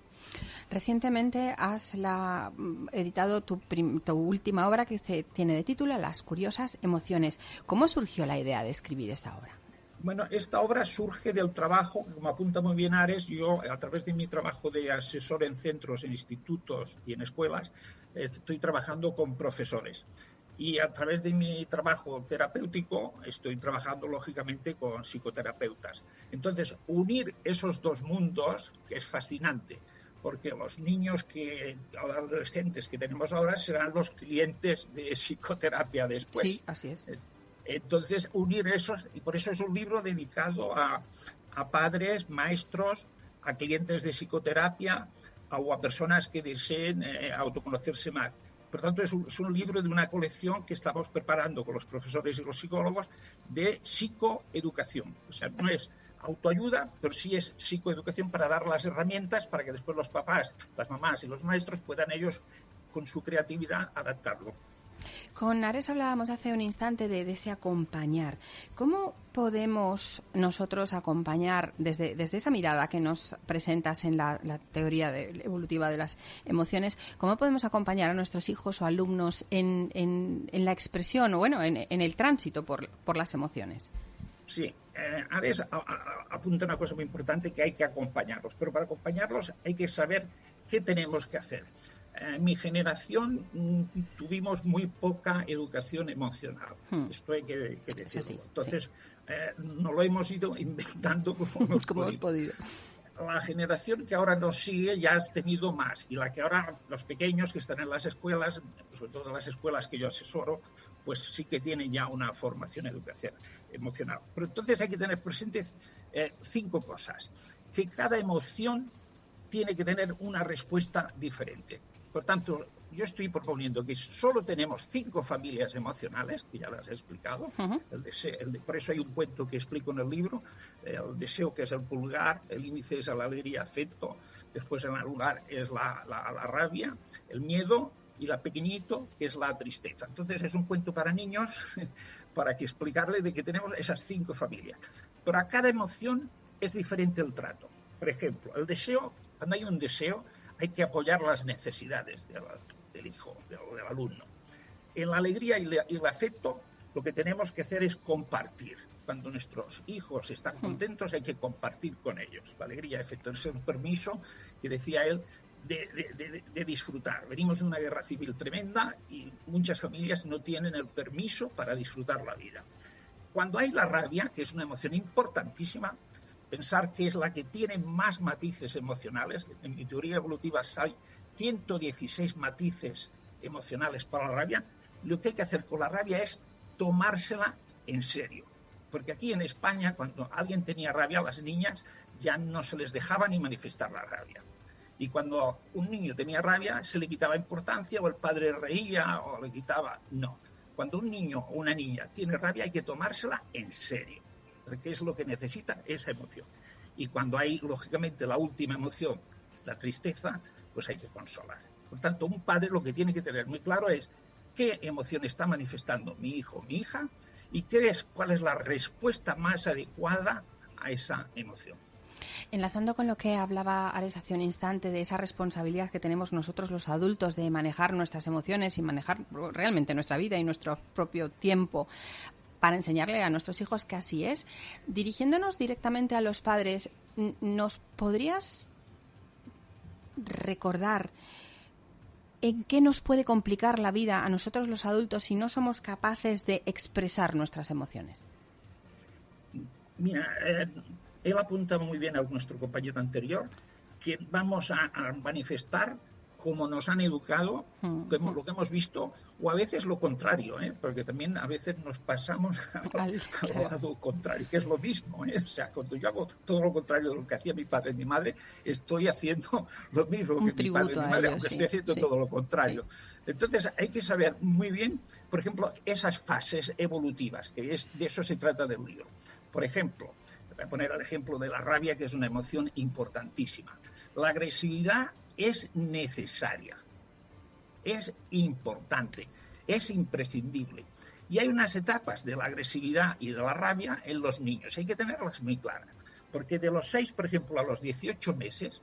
Recientemente has la, editado tu, tu, última obra que se tiene de título Las curiosas emociones. ¿Cómo surgió la idea de escribir esta obra? Bueno, esta obra surge del trabajo, como apunta muy bien Ares, yo a través de mi trabajo de asesor en centros, en institutos y en escuelas, estoy trabajando con profesores. Y a través de mi trabajo terapéutico estoy trabajando lógicamente con psicoterapeutas. Entonces, unir esos dos mundos es fascinante, porque los niños que, los adolescentes que tenemos ahora serán los clientes de psicoterapia después. Sí, así es. Entonces, unir esos, y por eso es un libro dedicado a, padres, maestros, a clientes de psicoterapia o a personas que deseen eh, autoconocerse más. Por tanto, es un, es un, libro de una colección que estamos preparando con los profesores y los psicólogos de psicoeducación. O sea, no es autoayuda, pero sí es psicoeducación para dar las herramientas para que después los papás, las mamás y los maestros puedan ellos, con su creatividad, adaptarlo. Con Ares hablábamos hace un instante de, ese acompañar. ¿Cómo podemos nosotros acompañar desde, desde esa mirada que nos presentas en la, teoría evolutiva de las emociones, cómo podemos acompañar a nuestros hijos o alumnos en, en, la expresión o bueno, en, el tránsito por, por, las emociones? Sí, eh, Ares apunta una cosa muy importante que hay que acompañarlos, pero para acompañarlos hay que saber qué tenemos que hacer en mi generación mm, tuvimos muy poca educación emocional. Hmm. Esto hay que, decirlo. Entonces, eh, no lo hemos ido inventando como hemos, podido. La generación que ahora nos sigue ya ha tenido más y la que ahora los pequeños que están en las escuelas, sobre todo en las escuelas que yo asesoro, pues sí que tienen ya una formación educación emocional. Pero entonces hay que tener presentes eh, cinco cosas. Que cada emoción tiene que tener una respuesta diferente. Por tanto, yo estoy proponiendo que solo tenemos cinco familias emocionales, que ya las he explicado. el deseo, por eso hay un cuento que explico en el libro. El deseo, que es el pulgar, el índice es la alegría, afecto, después en el lugar es la, la, rabia, el miedo y la pequeñito, que es la tristeza. Entonces es un cuento para niños, para que explicarles de que tenemos esas cinco familias. Pero a cada emoción es diferente el trato. Por ejemplo, el deseo, cuando hay un deseo, hay que apoyar las necesidades del, hijo, del, alumno. En la alegría y, el afecto, lo que tenemos que hacer es compartir. Cuando nuestros hijos están contentos, hay que compartir con ellos. La alegría afecto es un permiso que decía él de, disfrutar. Venimos de una guerra civil tremenda y muchas familias no tienen el permiso para disfrutar la vida. Cuando hay la rabia, que es una emoción importantísima, pensar que es la que tiene más matices emocionales. En mi teoría evolutiva hay 116 matices emocionales para la rabia. Lo que hay que hacer con la rabia es tomársela en serio. Porque aquí en España, cuando alguien tenía rabia, las niñas ya no se les dejaba ni manifestar la rabia. Y cuando un niño tenía rabia, se le quitaba importancia o el padre reía o le quitaba. No. Cuando un niño o una niña tiene rabia, hay que tomársela en serio qué es lo que necesita esa emoción. Y cuando hay, lógicamente, la última emoción, la tristeza, pues hay que consolar. Por tanto, un padre lo que tiene que tener muy claro es qué emoción está manifestando mi hijo, mi hija, y qué es, cuál es la respuesta más adecuada a esa emoción. Enlazando con lo que hablaba Ares hace un instante de esa responsabilidad que tenemos nosotros los adultos de manejar nuestras emociones y manejar realmente nuestra vida y nuestro propio tiempo, para enseñarle a nuestros hijos que así es. Dirigiéndonos directamente a los padres, ¿nos podrías recordar en qué nos puede complicar la vida a nosotros los adultos si no somos capaces de expresar nuestras emociones? Mira, eh, él apunta muy bien a nuestro compañero anterior que vamos a, a manifestar como nos han educado, mm. lo que hemos visto, o a veces lo contrario, ¿eh? porque también a veces nos pasamos al, lado contrario, que es lo mismo. ¿eh? O sea, cuando yo hago todo lo contrario de lo que hacía mi padre y mi madre, estoy haciendo lo mismo que mi padre y mi madre, aunque estoy haciendo todo lo contrario. Entonces, hay que saber muy bien, por ejemplo, esas fases evolutivas, que es de eso se trata del libro. Por ejemplo, voy a poner el ejemplo de la rabia, que es una emoción importantísima. La agresividad es necesaria, es importante, es imprescindible. Y hay unas etapas de la agresividad y de la rabia en los niños. Hay que tenerlas muy claras. Porque de los 6, por ejemplo, a los 18 meses,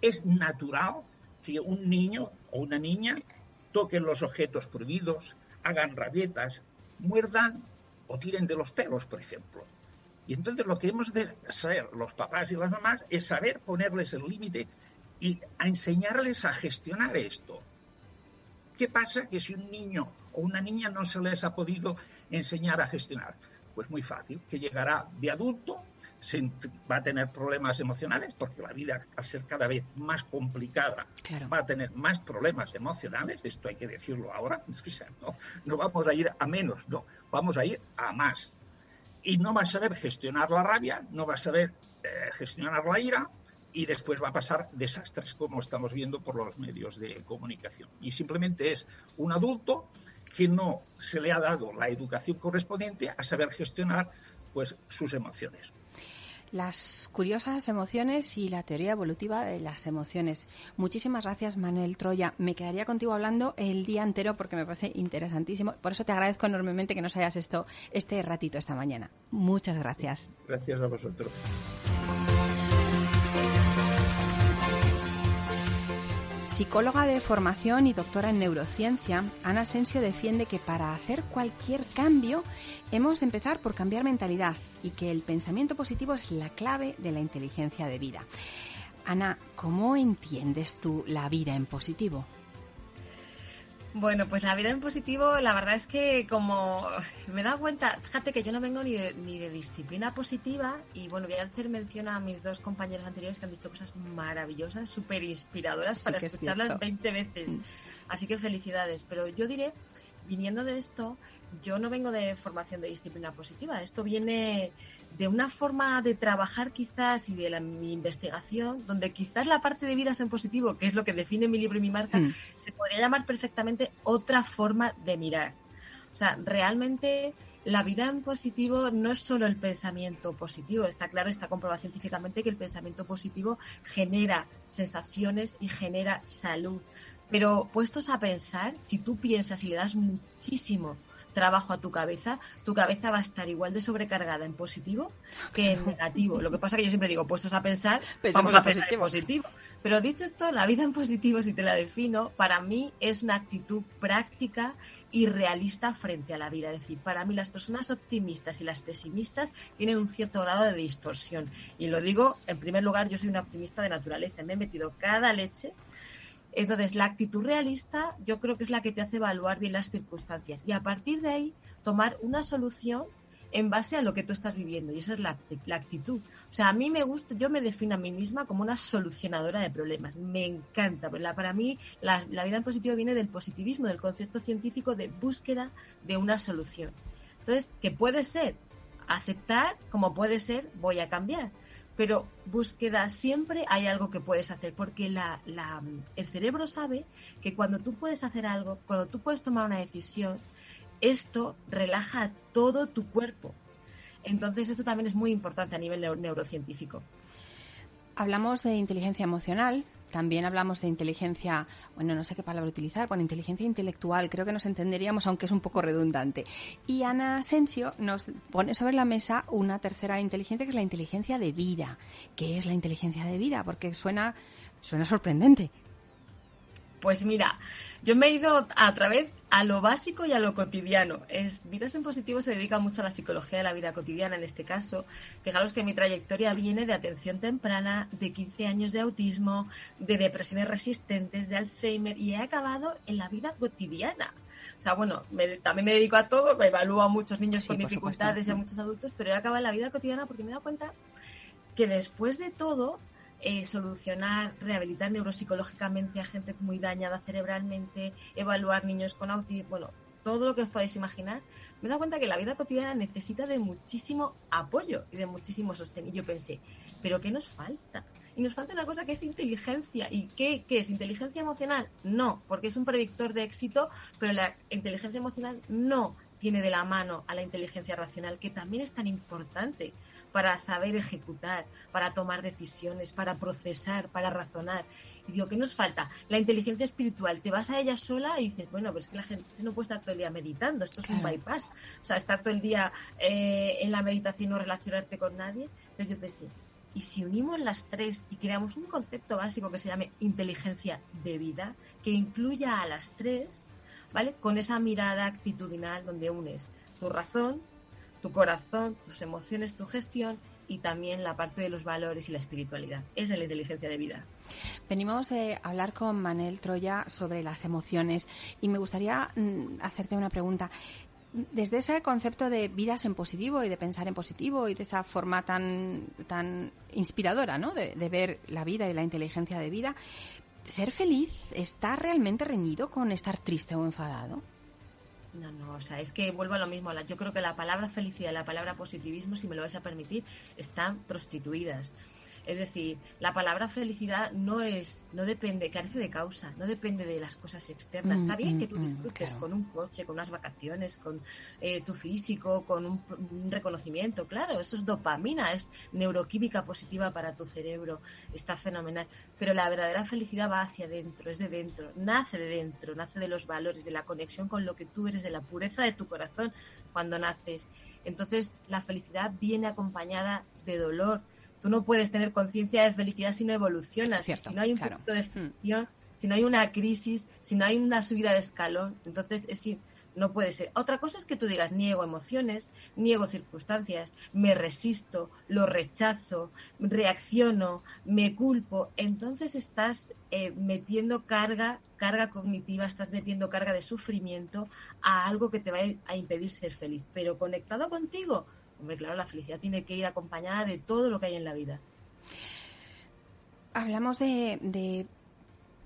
es natural que un niño o una niña toquen los objetos prohibidos, hagan rabietas, muerdan o tiren de los pelos, por ejemplo. Y entonces lo que hemos de saber los papás y las mamás es saber ponerles el límite y a enseñarles a gestionar esto. ¿Qué pasa que si un niño o una niña no se les ha podido enseñar a gestionar? Pues muy fácil, que llegará de adulto, va a tener problemas emocionales, porque la vida, al ser cada vez más complicada, va a tener más problemas emocionales, esto hay que decirlo ahora, no, no vamos a ir a menos, no, vamos a ir a más. Y no va a saber gestionar la rabia, no va a saber eh, gestionar la ira, y después va a pasar desastres como estamos viendo por los medios de comunicación. Y simplemente es un adulto que no se le ha dado la educación correspondiente a saber gestionar pues sus emociones. Las curiosas emociones y la teoría evolutiva de las emociones. Muchísimas gracias, Manuel Troya. Me quedaría contigo hablando el día entero porque me parece interesantísimo. Por eso te agradezco enormemente que nos hayas esto este ratito esta mañana. Muchas gracias. Gracias a vosotros. Psicóloga de formación y doctora en neurociencia, Ana Asensio defiende que para hacer cualquier cambio hemos de empezar por cambiar mentalidad y que el pensamiento positivo es la clave de la inteligencia de vida. Ana, ¿cómo entiendes tú la vida en positivo? Bueno, pues la vida en positivo, la verdad es que como me he dado cuenta, fíjate que yo no vengo ni de, ni de disciplina positiva y bueno, voy a hacer mención a mis dos compañeros anteriores que han dicho cosas maravillosas, súper inspiradoras para escucharlas 20 veces. Mm. Así que felicidades. Pero yo diré, viniendo de esto, yo no vengo de formación de disciplina positiva. Esto viene de una forma de trabajar quizás y de la, mi investigación, donde quizás la parte de vidas en positivo, que es lo que define mi libro y mi marca, mm. se podría llamar perfectamente otra forma de mirar. O sea, realmente la vida en positivo no es solo el pensamiento positivo. Está claro, está comprobado científicamente que el pensamiento positivo genera sensaciones y genera salud. Pero puestos a pensar, si tú piensas y le das muchísimo trabajo a tu cabeza, tu cabeza va a estar igual de sobrecargada en positivo que en negativo. Lo que pasa que yo siempre digo, puestos a pensar, vamos a pensar en positivo. Pero dicho esto, la vida en positivo, si te la defino, para mí es una actitud práctica y realista frente a la vida. Es decir, para mí las personas optimistas y las pesimistas tienen un cierto grado de distorsión. Y lo digo, en primer lugar, yo soy una optimista de naturaleza. Me he metido cada leche entonces, la actitud realista yo creo que es la que te hace evaluar bien las circunstancias y a partir de ahí tomar una solución en base a lo que tú estás viviendo y esa es la, actitud. O sea, a mí me gusta, yo me defino a mí misma como una solucionadora de problemas. Me encanta. para mí la, la vida en positivo viene del positivismo, del concepto científico de búsqueda de una solución. Entonces, ¿qué puede ser? Aceptar como puede ser, voy a cambiar pero búsqueda siempre hay algo que puedes hacer, porque la, el cerebro sabe que cuando tú puedes hacer algo, cuando tú puedes tomar una decisión, esto relaja todo tu cuerpo. Entonces esto también es muy importante a nivel neurocientífico. Hablamos de inteligencia emocional, también hablamos de inteligencia, bueno, no sé qué palabra utilizar, bueno, inteligencia intelectual, creo que nos entenderíamos, aunque es un poco redundante. Y Ana Asensio nos pone sobre la mesa una tercera inteligencia, que es la inteligencia de vida. ¿Qué es la inteligencia de vida? Porque suena, suena sorprendente. Pues mira, yo me he ido a través a lo básico y a lo cotidiano. Es, Vidas en Positivo se dedica mucho a la psicología de la vida cotidiana en este caso. Fijaros que mi trayectoria viene de atención temprana, de 15 años de autismo, de depresiones resistentes, de Alzheimer y he acabado en la vida cotidiana. O sea, bueno, también me dedico a todo, me evalúo a muchos niños con dificultades y a muchos adultos, pero he acabado en la vida cotidiana porque me he dado cuenta que después de todo, eh, solucionar, rehabilitar neuropsicológicamente a gente muy dañada cerebralmente, evaluar niños con autismo, bueno, todo lo que os podéis imaginar, me he dado cuenta que la vida cotidiana necesita de muchísimo apoyo y de muchísimo sostén. Y yo pensé, ¿pero qué nos falta? Y nos falta una cosa que es inteligencia. ¿Y qué, qué, es? ¿Inteligencia emocional? No, porque es un predictor de éxito, pero la inteligencia emocional no tiene de la mano a la inteligencia racional, que también es tan importante para saber ejecutar, para tomar decisiones, para procesar, para razonar. Y digo, ¿qué nos falta? La inteligencia espiritual. Te vas a ella sola y dices, bueno, pero es que la gente no puede estar todo el día meditando, esto es un bypass. O sea, estar todo el día eh, en la meditación no relacionarte con nadie. Entonces yo pensé, ¿y si unimos las tres y creamos un concepto básico que se llame inteligencia de vida, que incluya a las tres, ¿vale? Con esa mirada actitudinal donde unes tu razón, tu corazón, tus emociones, tu gestión y también la parte de los valores y la espiritualidad. Esa es la inteligencia de vida. Venimos a hablar con Manel Troya sobre las emociones y me gustaría mm, hacerte una pregunta. Desde ese concepto de vidas en positivo y de pensar en positivo y de esa forma tan, tan inspiradora ¿no? de, de ver la vida y la inteligencia de vida, ¿ser feliz está realmente reñido con estar triste o enfadado? No, no, o sea, es que vuelvo a lo mismo. Yo creo que la palabra felicidad y la palabra positivismo, si me lo vais a permitir, están prostituidas. Es decir, la palabra felicidad no es, no depende, carece de causa, no depende de las cosas externas. Está bien mm, que tú mm, disfrutes con un coche, con unas vacaciones, con eh, tu físico, con un, reconocimiento. Claro, eso es dopamina, es neuroquímica positiva para tu cerebro. Está fenomenal. Pero la verdadera felicidad va hacia adentro, es de dentro, nace de dentro, nace de los valores, de la conexión con lo que tú eres, de la pureza de tu corazón cuando naces. Entonces, la felicidad viene acompañada de dolor Tú no puedes tener conciencia de felicidad si no evolucionas. si no hay un punto de mm. fricción, si no hay una crisis, si no hay una subida de escalón, entonces es, no puede ser. Otra cosa es que tú digas, niego emociones, niego circunstancias, me resisto, lo rechazo, reacciono, me culpo. Entonces estás eh, metiendo carga, carga cognitiva, estás metiendo carga de sufrimiento a algo que te va a impedir ser feliz. Pero conectado contigo, Hombre, claro, la felicidad tiene que ir acompañada de todo lo que hay en la vida. Hablamos de,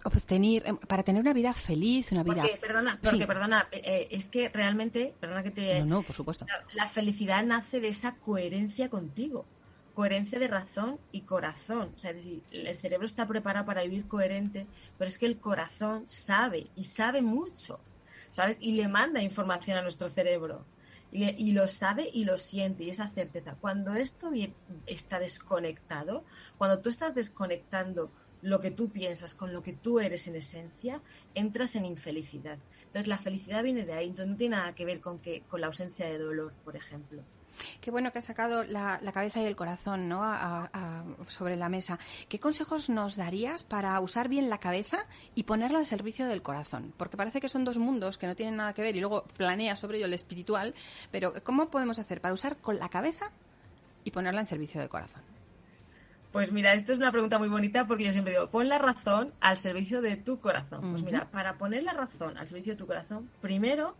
obtener, em, para tener una vida feliz, una vida... Porque, perdona, porque, perdona, eh, es que realmente, perdona que te... No, no, por supuesto. La, felicidad nace de esa coherencia contigo, coherencia de razón y corazón. O sea, es decir, el cerebro está preparado para vivir coherente, pero es que el corazón sabe, y sabe mucho, ¿sabes? Y le manda información a nuestro cerebro y, lo sabe y lo siente y esa certeza. Cuando esto está desconectado, cuando tú estás desconectando lo que tú piensas con lo que tú eres en esencia, entras en infelicidad. Entonces la felicidad viene de ahí, entonces no tiene nada que ver con, que, con la ausencia de dolor, por ejemplo. Qué bueno que has sacado la, cabeza y el corazón ¿no? sobre la mesa. ¿Qué consejos nos darías para usar bien la cabeza y ponerla al servicio del corazón? Porque parece que son dos mundos que no tienen nada que ver y luego planea sobre ello el espiritual, pero ¿cómo podemos hacer para usar con la cabeza y ponerla en servicio del corazón? Pues mira, esto es una pregunta muy bonita porque yo siempre digo, pon la razón al servicio de tu corazón. Pues mira, para poner la razón al servicio de tu corazón, primero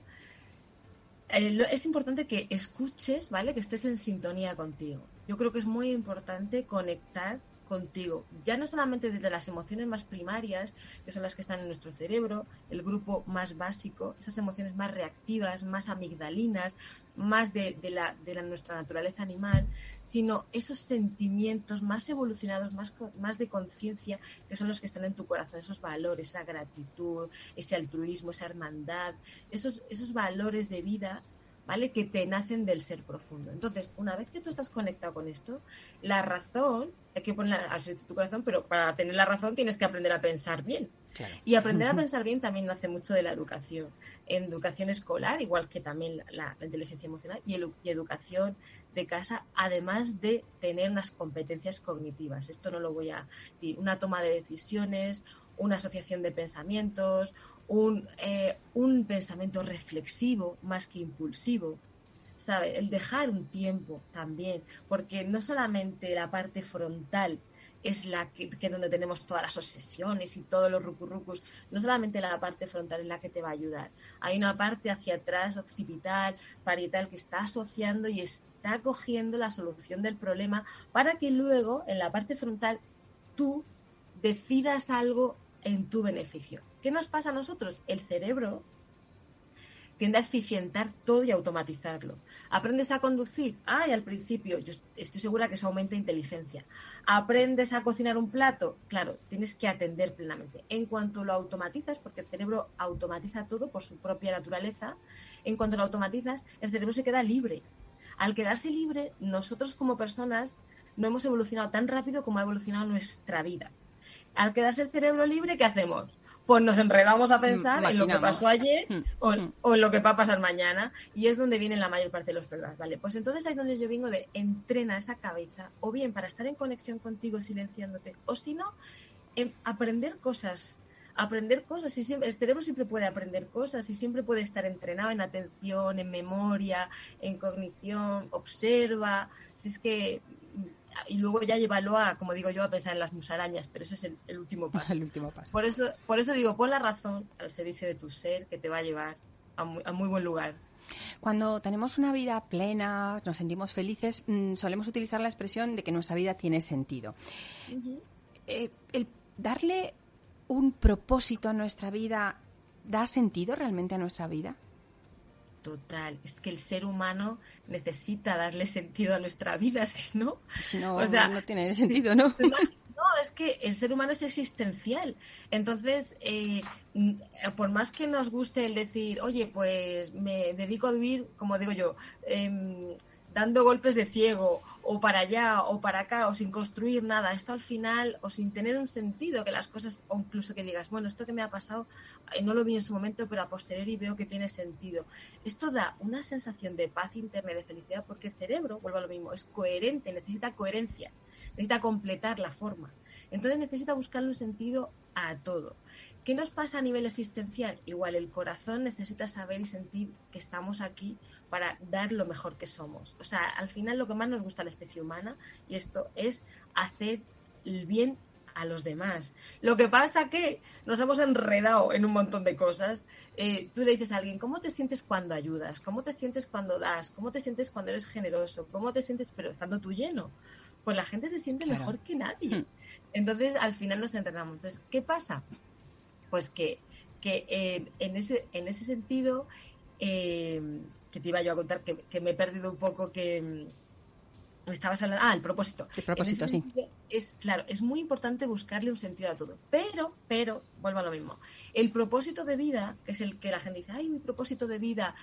es importante que escuches, ¿vale? Que estés en sintonía contigo. Yo creo que es muy importante conectar contigo, ya no solamente desde las emociones más primarias, que son las que están en nuestro cerebro, el grupo más básico, esas emociones más reactivas, más amigdalinas, más de, la, de nuestra naturaleza animal, sino esos sentimientos más evolucionados, más, más de conciencia, que son los que están en tu corazón, esos valores, esa gratitud, ese altruismo, esa hermandad, esos, esos valores de vida ¿vale? Que te nacen del ser profundo. Entonces, una vez que tú estás conectado con esto, la razón, hay que ponerla al servicio de tu corazón, pero para tener la razón tienes que aprender a pensar bien. Y aprender a pensar bien también nace mucho de la educación. En educación escolar, igual que también la, inteligencia emocional, y, y, educación de casa, además de tener unas competencias cognitivas. Esto no lo voy a decir. Una toma de decisiones, una asociación de pensamientos, un, eh, un pensamiento reflexivo más que impulsivo, El dejar un tiempo también, porque no solamente la parte frontal es la que, que, donde tenemos todas las obsesiones y todos los rucurrucus, no solamente la parte frontal es la que te va a ayudar, hay una parte hacia atrás, occipital, parietal, que está asociando y está cogiendo la solución del problema para que luego en la parte frontal tú decidas algo en tu beneficio. ¿Qué nos pasa a nosotros? El cerebro tiende a eficientar todo y automatizarlo. ¿Aprendes a conducir? Ay, al principio, yo estoy segura que eso aumenta inteligencia. ¿Aprendes a cocinar un plato? Claro, tienes que atender plenamente. En cuanto lo automatizas, porque el cerebro automatiza todo por su propia naturaleza, en cuanto lo automatizas, el cerebro se queda libre. Al quedarse libre, nosotros como personas no hemos evolucionado tan rápido como ha evolucionado nuestra vida. Al quedarse el cerebro libre, ¿qué hacemos? Pues nos enredamos a pensar en lo que pasó ayer mm, mm. o, en lo que va a pasar mañana y es donde vienen la mayor parte de los problemas, ¿vale? Pues entonces ahí es donde yo vengo de entrena esa cabeza o bien para estar en conexión contigo silenciándote o si no, en aprender cosas aprender cosas y siempre, el cerebro siempre puede aprender cosas y siempre puede estar entrenado en atención, en memoria, en cognición, observa, si es que y luego ya llévalo a, como digo yo, a pensar en las musarañas, pero ese es el, último paso. el último paso. Por eso, por eso digo, pon la razón al servicio de tu ser que te va a llevar a muy, buen lugar. Cuando tenemos una vida plena, nos sentimos felices, mm, solemos utilizar la expresión de que nuestra vida tiene sentido. Eh, el darle un propósito a nuestra vida da sentido realmente a nuestra vida? Total, es que el ser humano necesita darle sentido a nuestra vida, si no, si no, o sea, no tiene sentido, ¿no? No, es que el ser humano es existencial. Entonces, eh, por más que nos guste el decir, oye, pues me dedico a vivir, como digo yo, eh, dando golpes de ciego o para allá o para acá o sin construir nada, esto al final o sin tener un sentido que las cosas o incluso que digas, bueno, esto que me ha pasado eh, no lo vi en su momento, pero a posteriori veo que tiene sentido. Esto da una sensación de paz interna y de felicidad porque el cerebro, vuelvo a lo mismo, es coherente, necesita coherencia, necesita completar la forma. Entonces necesita buscarle un sentido a todo. ¿Qué nos pasa a nivel existencial? Igual el corazón necesita saber y sentir que estamos aquí para dar lo mejor que somos. O sea, al final lo que más nos gusta a la especie humana, y esto es hacer el bien a los demás. Lo que pasa que nos hemos enredado en un montón de cosas. Eh, tú le dices a alguien, ¿cómo te sientes cuando ayudas? ¿Cómo te sientes cuando das? ¿Cómo te sientes cuando eres generoso? ¿Cómo te sientes, pero estando tú lleno? Pues la gente se siente mejor que nadie. Hmm. Entonces, al final nos entrenamos. Entonces, ¿qué pasa? Pues que, que eh, en, ese, en ese sentido, eh, que te iba yo a contar, que, me he perdido un poco, que mm, estabas hablando. Ah, el propósito. El propósito, sí. Es, claro, es muy importante buscarle un sentido a todo. Pero, pero, vuelvo a lo mismo. El propósito de vida, que es el que la gente dice, ay, mi propósito de vida.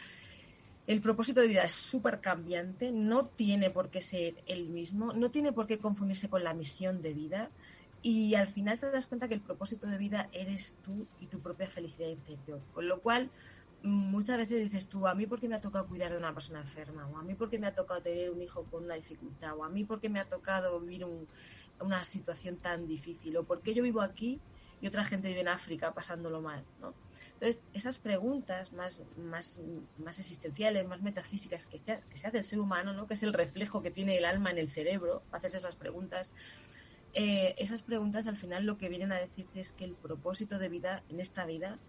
El propósito de vida es súper cambiante, no tiene por qué ser el mismo, no tiene por qué confundirse con la misión de vida. Y al final te das cuenta que el propósito de vida eres tú y tu propia felicidad interior. Con lo cual, muchas veces dices tú, a mí porque me ha tocado cuidar de una persona enferma, o a mí porque me ha tocado tener un hijo con una dificultad, o a mí porque me ha tocado vivir una situación tan difícil, o porque yo vivo aquí y otra gente vive en África pasándolo mal, ¿no? Entonces, esas preguntas más, más, más existenciales, más metafísicas que, que se hace el ser humano, ¿no? que es el reflejo que tiene el alma en el cerebro, haces esas preguntas, eh, esas preguntas al final lo que vienen a decirte es que el propósito de vida en esta vida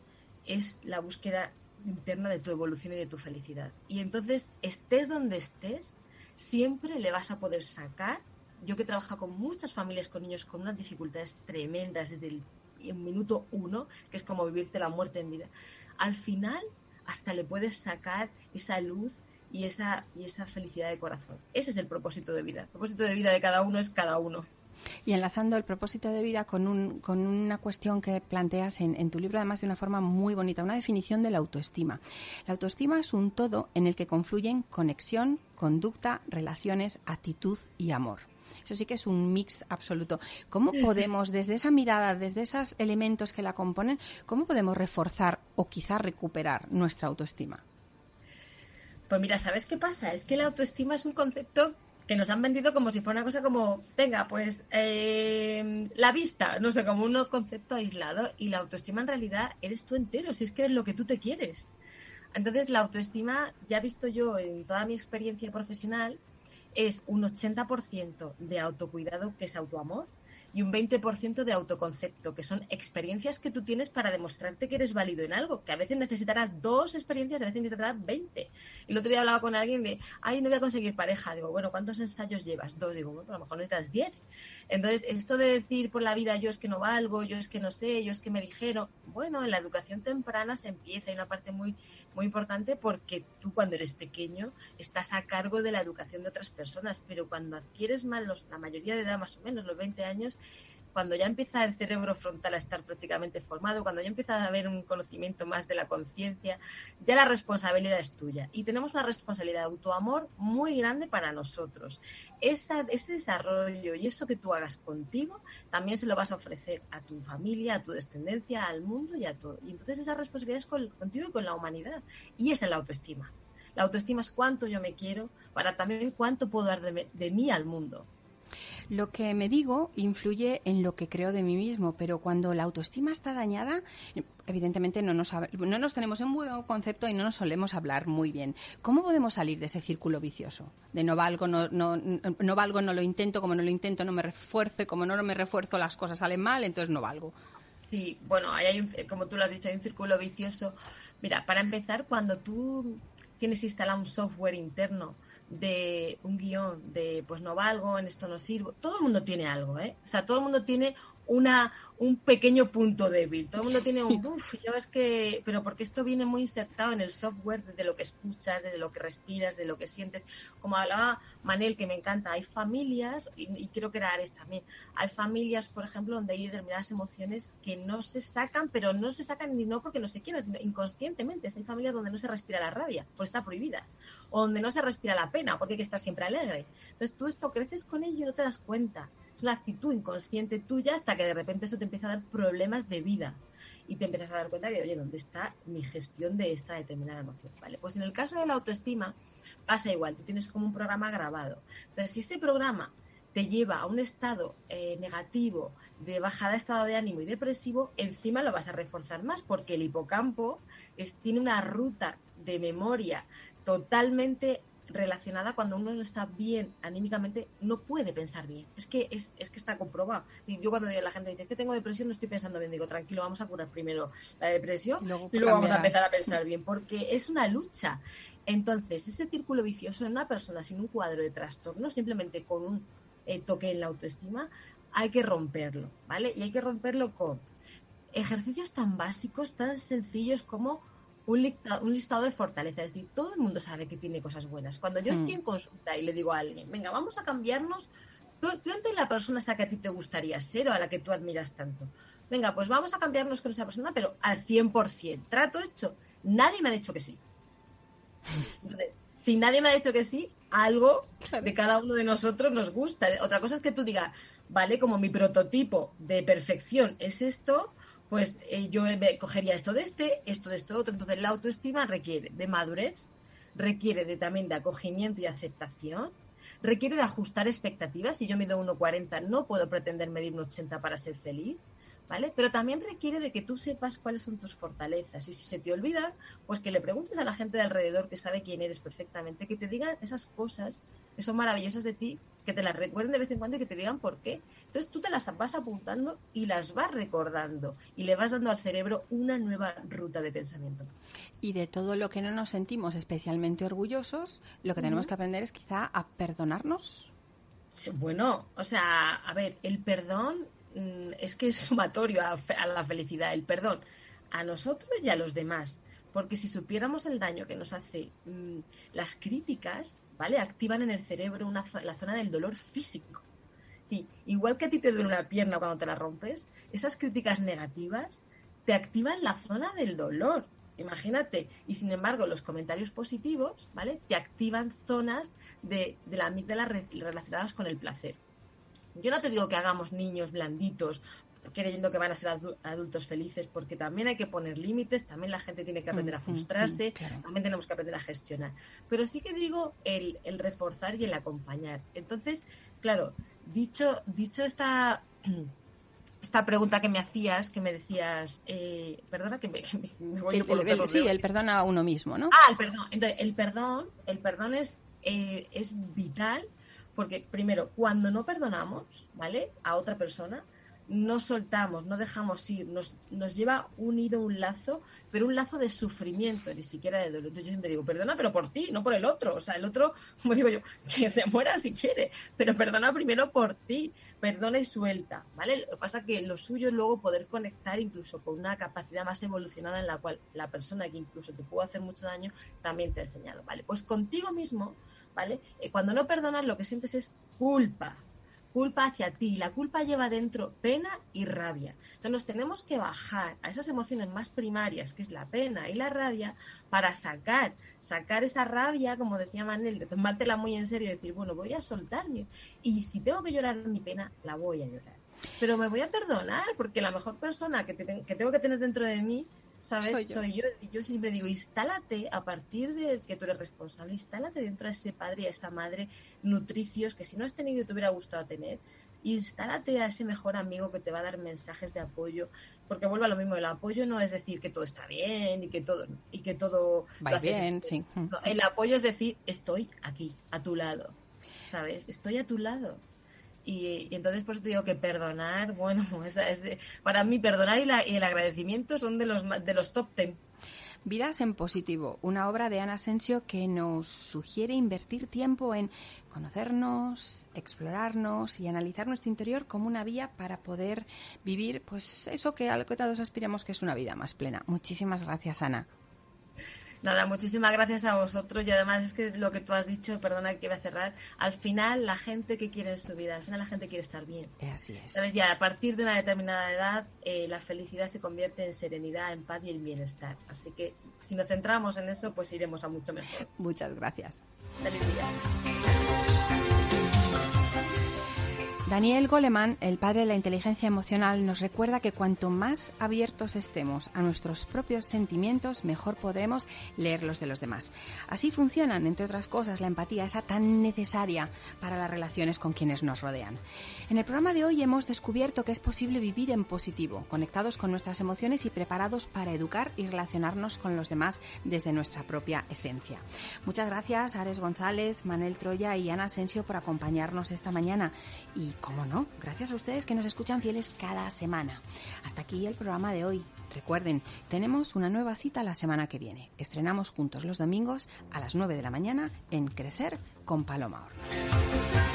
es la búsqueda interna de tu evolución y de tu felicidad. Y entonces, estés donde estés, siempre le vas a poder sacar. Yo que trabajo con muchas familias con niños con unas dificultades tremendas desde el, minuto uno, que es como vivirte la muerte en vida, al final hasta le puedes sacar esa luz y esa, y esa felicidad de corazón. Ese es el propósito de vida. El propósito de vida de cada uno es cada uno. Y enlazando el propósito de vida con, un, con una cuestión que planteas en, en, tu libro, además de una forma muy bonita, una definición de la autoestima. La autoestima es un todo en el que confluyen conexión, conducta, relaciones, actitud y amor. Eso sí que es un mix absoluto. ¿Cómo podemos, desde esa mirada, desde esos elementos que la componen, cómo podemos reforzar o quizá recuperar nuestra autoestima? Pues mira, ¿sabes qué pasa? Es que la autoestima es un concepto que nos han vendido como si fuera una cosa como, venga, pues eh, la vista, no sé, como un concepto aislado y la autoestima en realidad eres tú entero, si es que eres lo que tú te quieres. Entonces, la autoestima, ya he visto yo en toda mi experiencia profesional, es un 80% de autocuidado, que es autoamor, y un 20% de autoconcepto, que son experiencias que tú tienes para demostrarte que eres válido en algo, que a veces necesitarás dos experiencias, a veces necesitarás 20. El otro día hablaba con alguien de, ay, no voy a conseguir pareja. Digo, bueno, ¿cuántos ensayos llevas? Dos. Digo, bueno, a lo mejor necesitas 10. Entonces, esto de decir por la vida, yo es que no valgo, yo es que no sé, yo es que me dijeron, bueno, en la educación temprana se empieza, hay una parte muy, muy importante porque tú cuando eres pequeño estás a cargo de la educación de otras personas, pero cuando adquieres más, los, la mayoría de edad, más o menos, los 20 años, cuando ya empieza el cerebro frontal a estar prácticamente formado, cuando ya empieza a haber un conocimiento más de la conciencia, ya la responsabilidad es tuya. Y tenemos una responsabilidad de autoamor muy grande para nosotros. Ese desarrollo y eso que tú hagas contigo, también se lo vas a ofrecer a tu familia, a tu descendencia, al mundo y a todo. Y entonces esa responsabilidad es contigo y con la humanidad. Y esa es la autoestima. La autoestima es cuánto yo me quiero para también cuánto puedo dar de mí al mundo. Lo que me digo influye en lo que creo de mí mismo, pero cuando la autoestima está dañada, evidentemente no nos, no nos tenemos en buen concepto y no nos solemos hablar muy bien. ¿Cómo podemos salir de ese círculo vicioso? De no valgo, no, no, no valgo, no lo intento, como no lo intento, no me refuerzo, como no me refuerzo, las cosas salen mal, entonces no valgo. Sí, bueno, hay un, como tú lo has dicho, hay un círculo vicioso. Mira, para empezar, cuando tú tienes instalado un software interno de un guion de pues no valgo, en esto no sirvo. Todo el mundo tiene algo, ¿eh? O sea, todo el mundo tiene una, un pequeño punto débil. Todo el mundo tiene un, uff, yo es que, pero porque esto viene muy insertado en el software desde lo que escuchas, desde lo que respiras, de lo que sientes. Como hablaba Manel, que me encanta, hay familias, y, quiero creo que Ares también, hay familias, por ejemplo, donde hay determinadas emociones que no se sacan, pero no se sacan ni no porque no se quieran, sino inconscientemente. Hay familias donde no se respira la rabia, pues está prohibida. O donde no se respira la pena, porque hay que estar siempre alegre. Entonces tú esto creces con ello y no te das cuenta una actitud inconsciente tuya hasta que de repente eso te empieza a dar problemas de vida y te empiezas a dar cuenta de, oye, ¿dónde está mi gestión de esta determinada emoción? Vale, pues en el caso de la autoestima pasa igual, tú tienes como un programa grabado. Entonces, si ese programa te lleva a un estado eh, negativo, de bajada de estado de ánimo y depresivo, encima lo vas a reforzar más porque el hipocampo es, tiene una ruta de memoria totalmente relacionada cuando uno no está bien anímicamente, no puede pensar bien. Es que, es, es que está comprobado. Y yo cuando la gente dice que tengo depresión, no estoy pensando bien, digo, tranquilo, vamos a curar primero la depresión y luego vamos a empezar a pensar bien, porque es una lucha. Entonces, ese círculo vicioso en una persona sin un cuadro de trastorno, simplemente con un eh, toque en la autoestima, hay que romperlo, ¿vale? Y hay que romperlo con ejercicios tan básicos, tan sencillos como un, listado de fortalezas. Es decir, todo el mundo sabe que tiene cosas buenas. Cuando yo estoy mm. en consulta y le digo a alguien, venga, vamos a cambiarnos, plantea la persona esa que a ti te gustaría ser o a la que tú admiras tanto. Venga, pues vamos a cambiarnos con esa persona, pero al 100%. Trato hecho. Nadie me ha dicho que sí. Entonces, si nadie me ha dicho que sí, algo de cada uno de nosotros nos gusta. Otra cosa es que tú digas, vale, como mi prototipo de perfección es esto, pues eh, yo cogería esto de este, esto de esto otro. Entonces la autoestima requiere de madurez, requiere de, también de acogimiento y aceptación, requiere de ajustar expectativas. Si yo mido 1,40 no puedo pretender medir un 80 para ser feliz. ¿Vale? Pero también requiere de que tú sepas cuáles son tus fortalezas y si se te olvidan, pues que le preguntes a la gente de alrededor que sabe quién eres perfectamente, que te digan esas cosas que son maravillosas de ti que te las recuerden de vez en cuando y que te digan por qué. Entonces tú te las vas apuntando y las vas recordando y le vas dando al cerebro una nueva ruta de pensamiento. Y de todo lo que no nos sentimos especialmente orgullosos, lo que tenemos que aprender es quizá a perdonarnos. Bueno, o sea, a ver, el perdón mm, es que es sumatorio a, a la felicidad, el perdón a nosotros y a los demás. Porque si supiéramos el daño que nos hace mm, las críticas, ¿vale? Activan en el cerebro una, la zona del dolor físico. Y igual que a ti te duele una pierna cuando te la rompes, esas críticas negativas te activan la zona del dolor. Imagínate. Y sin embargo, los comentarios positivos, ¿vale? Te activan zonas de, de la amígdala relacionadas con el placer. Yo no te digo que hagamos niños blanditos creyendo que van a ser adultos felices, porque también hay que poner límites, también la gente tiene que aprender a mm, mm, frustrarse, mm, también tenemos que aprender a gestionar. Pero sí que digo el, el reforzar y el acompañar. Entonces, claro, dicho, dicho esta, esta pregunta que me hacías, que me decías, eh, perdona que me, voy por el, Sí, el perdón a uno mismo, ¿no? Ah, el perdón. Entonces, el perdón, el perdón es, eh, es vital porque, primero, cuando no perdonamos, ¿vale? A otra persona, no soltamos, no dejamos ir, nos, nos lleva unido un lazo, pero un lazo de sufrimiento, ni siquiera de dolor. Entonces yo siempre digo, perdona, pero por ti, no por el otro. O sea, el otro, como digo yo, que se muera si quiere, pero perdona primero por ti, perdona y suelta, ¿vale? Lo que pasa que lo suyo es luego poder conectar incluso con una capacidad más evolucionada en la cual la persona que incluso te pudo hacer mucho daño también te ha enseñado, ¿vale? Pues contigo mismo, ¿vale? Eh, cuando no perdonas lo que sientes es culpa, culpa hacia ti. La culpa lleva dentro pena y rabia. Entonces nos tenemos que bajar a esas emociones más primarias, que es la pena y la rabia, para sacar, sacar esa rabia, como decía Manel, de tomártela muy en serio y decir, bueno, voy a soltarme. Y si tengo que llorar mi pena, la voy a llorar. Pero me voy a perdonar, porque la mejor persona que, que tengo que tener dentro de mí ¿sabes? Soy yo. yo. siempre digo, instálate a partir de que tú eres responsable, instálate dentro de ese padre y a esa madre nutricios que si no has tenido y te hubiera gustado tener, instálate a ese mejor amigo que te va a dar mensajes de apoyo, porque vuelve a lo mismo, el apoyo no es decir que todo está bien y que todo y que todo va bien, sí. el apoyo es decir, estoy aquí, a tu lado. ¿Sabes? Estoy a tu lado. Y, entonces pues te digo que perdonar, bueno, es para mí perdonar y, el agradecimiento son de los, de los top ten. Vidas en Positivo, una obra de Ana Asensio que nos sugiere invertir tiempo en conocernos, explorarnos y analizar nuestro interior como una vía para poder vivir pues eso que al que todos aspiramos que es una vida más plena. Muchísimas gracias, Ana. Nada, muchísimas gracias a vosotros y además es que lo que tú has dicho, perdona que iba a cerrar, al final la gente que quiere en su vida, al final la gente quiere estar bien. Así es. ¿Sabes? Ya a partir de una determinada edad eh, la felicidad se convierte en serenidad, en paz y en bienestar. Así que si nos centramos en eso, pues iremos a mucho mejor. Muchas gracias. Feliz día. Daniel Goleman, el padre de la inteligencia emocional, nos recuerda que cuanto más abiertos estemos a nuestros propios sentimientos, mejor podremos leer los de los demás. Así funcionan, entre otras cosas, la empatía, esa tan necesaria para las relaciones con quienes nos rodean. En el programa de hoy hemos descubierto que es posible vivir en positivo, conectados con nuestras emociones y preparados para educar y relacionarnos con los demás desde nuestra propia esencia. Muchas gracias Ares González, Manel Troya y Ana Asensio por acompañarnos esta mañana y cómo no, gracias a ustedes que nos escuchan fieles cada semana. Hasta aquí el programa de hoy. Recuerden, tenemos una nueva cita la semana que viene. Estrenamos juntos los domingos a las 9 de la mañana en Crecer con Paloma Hornos.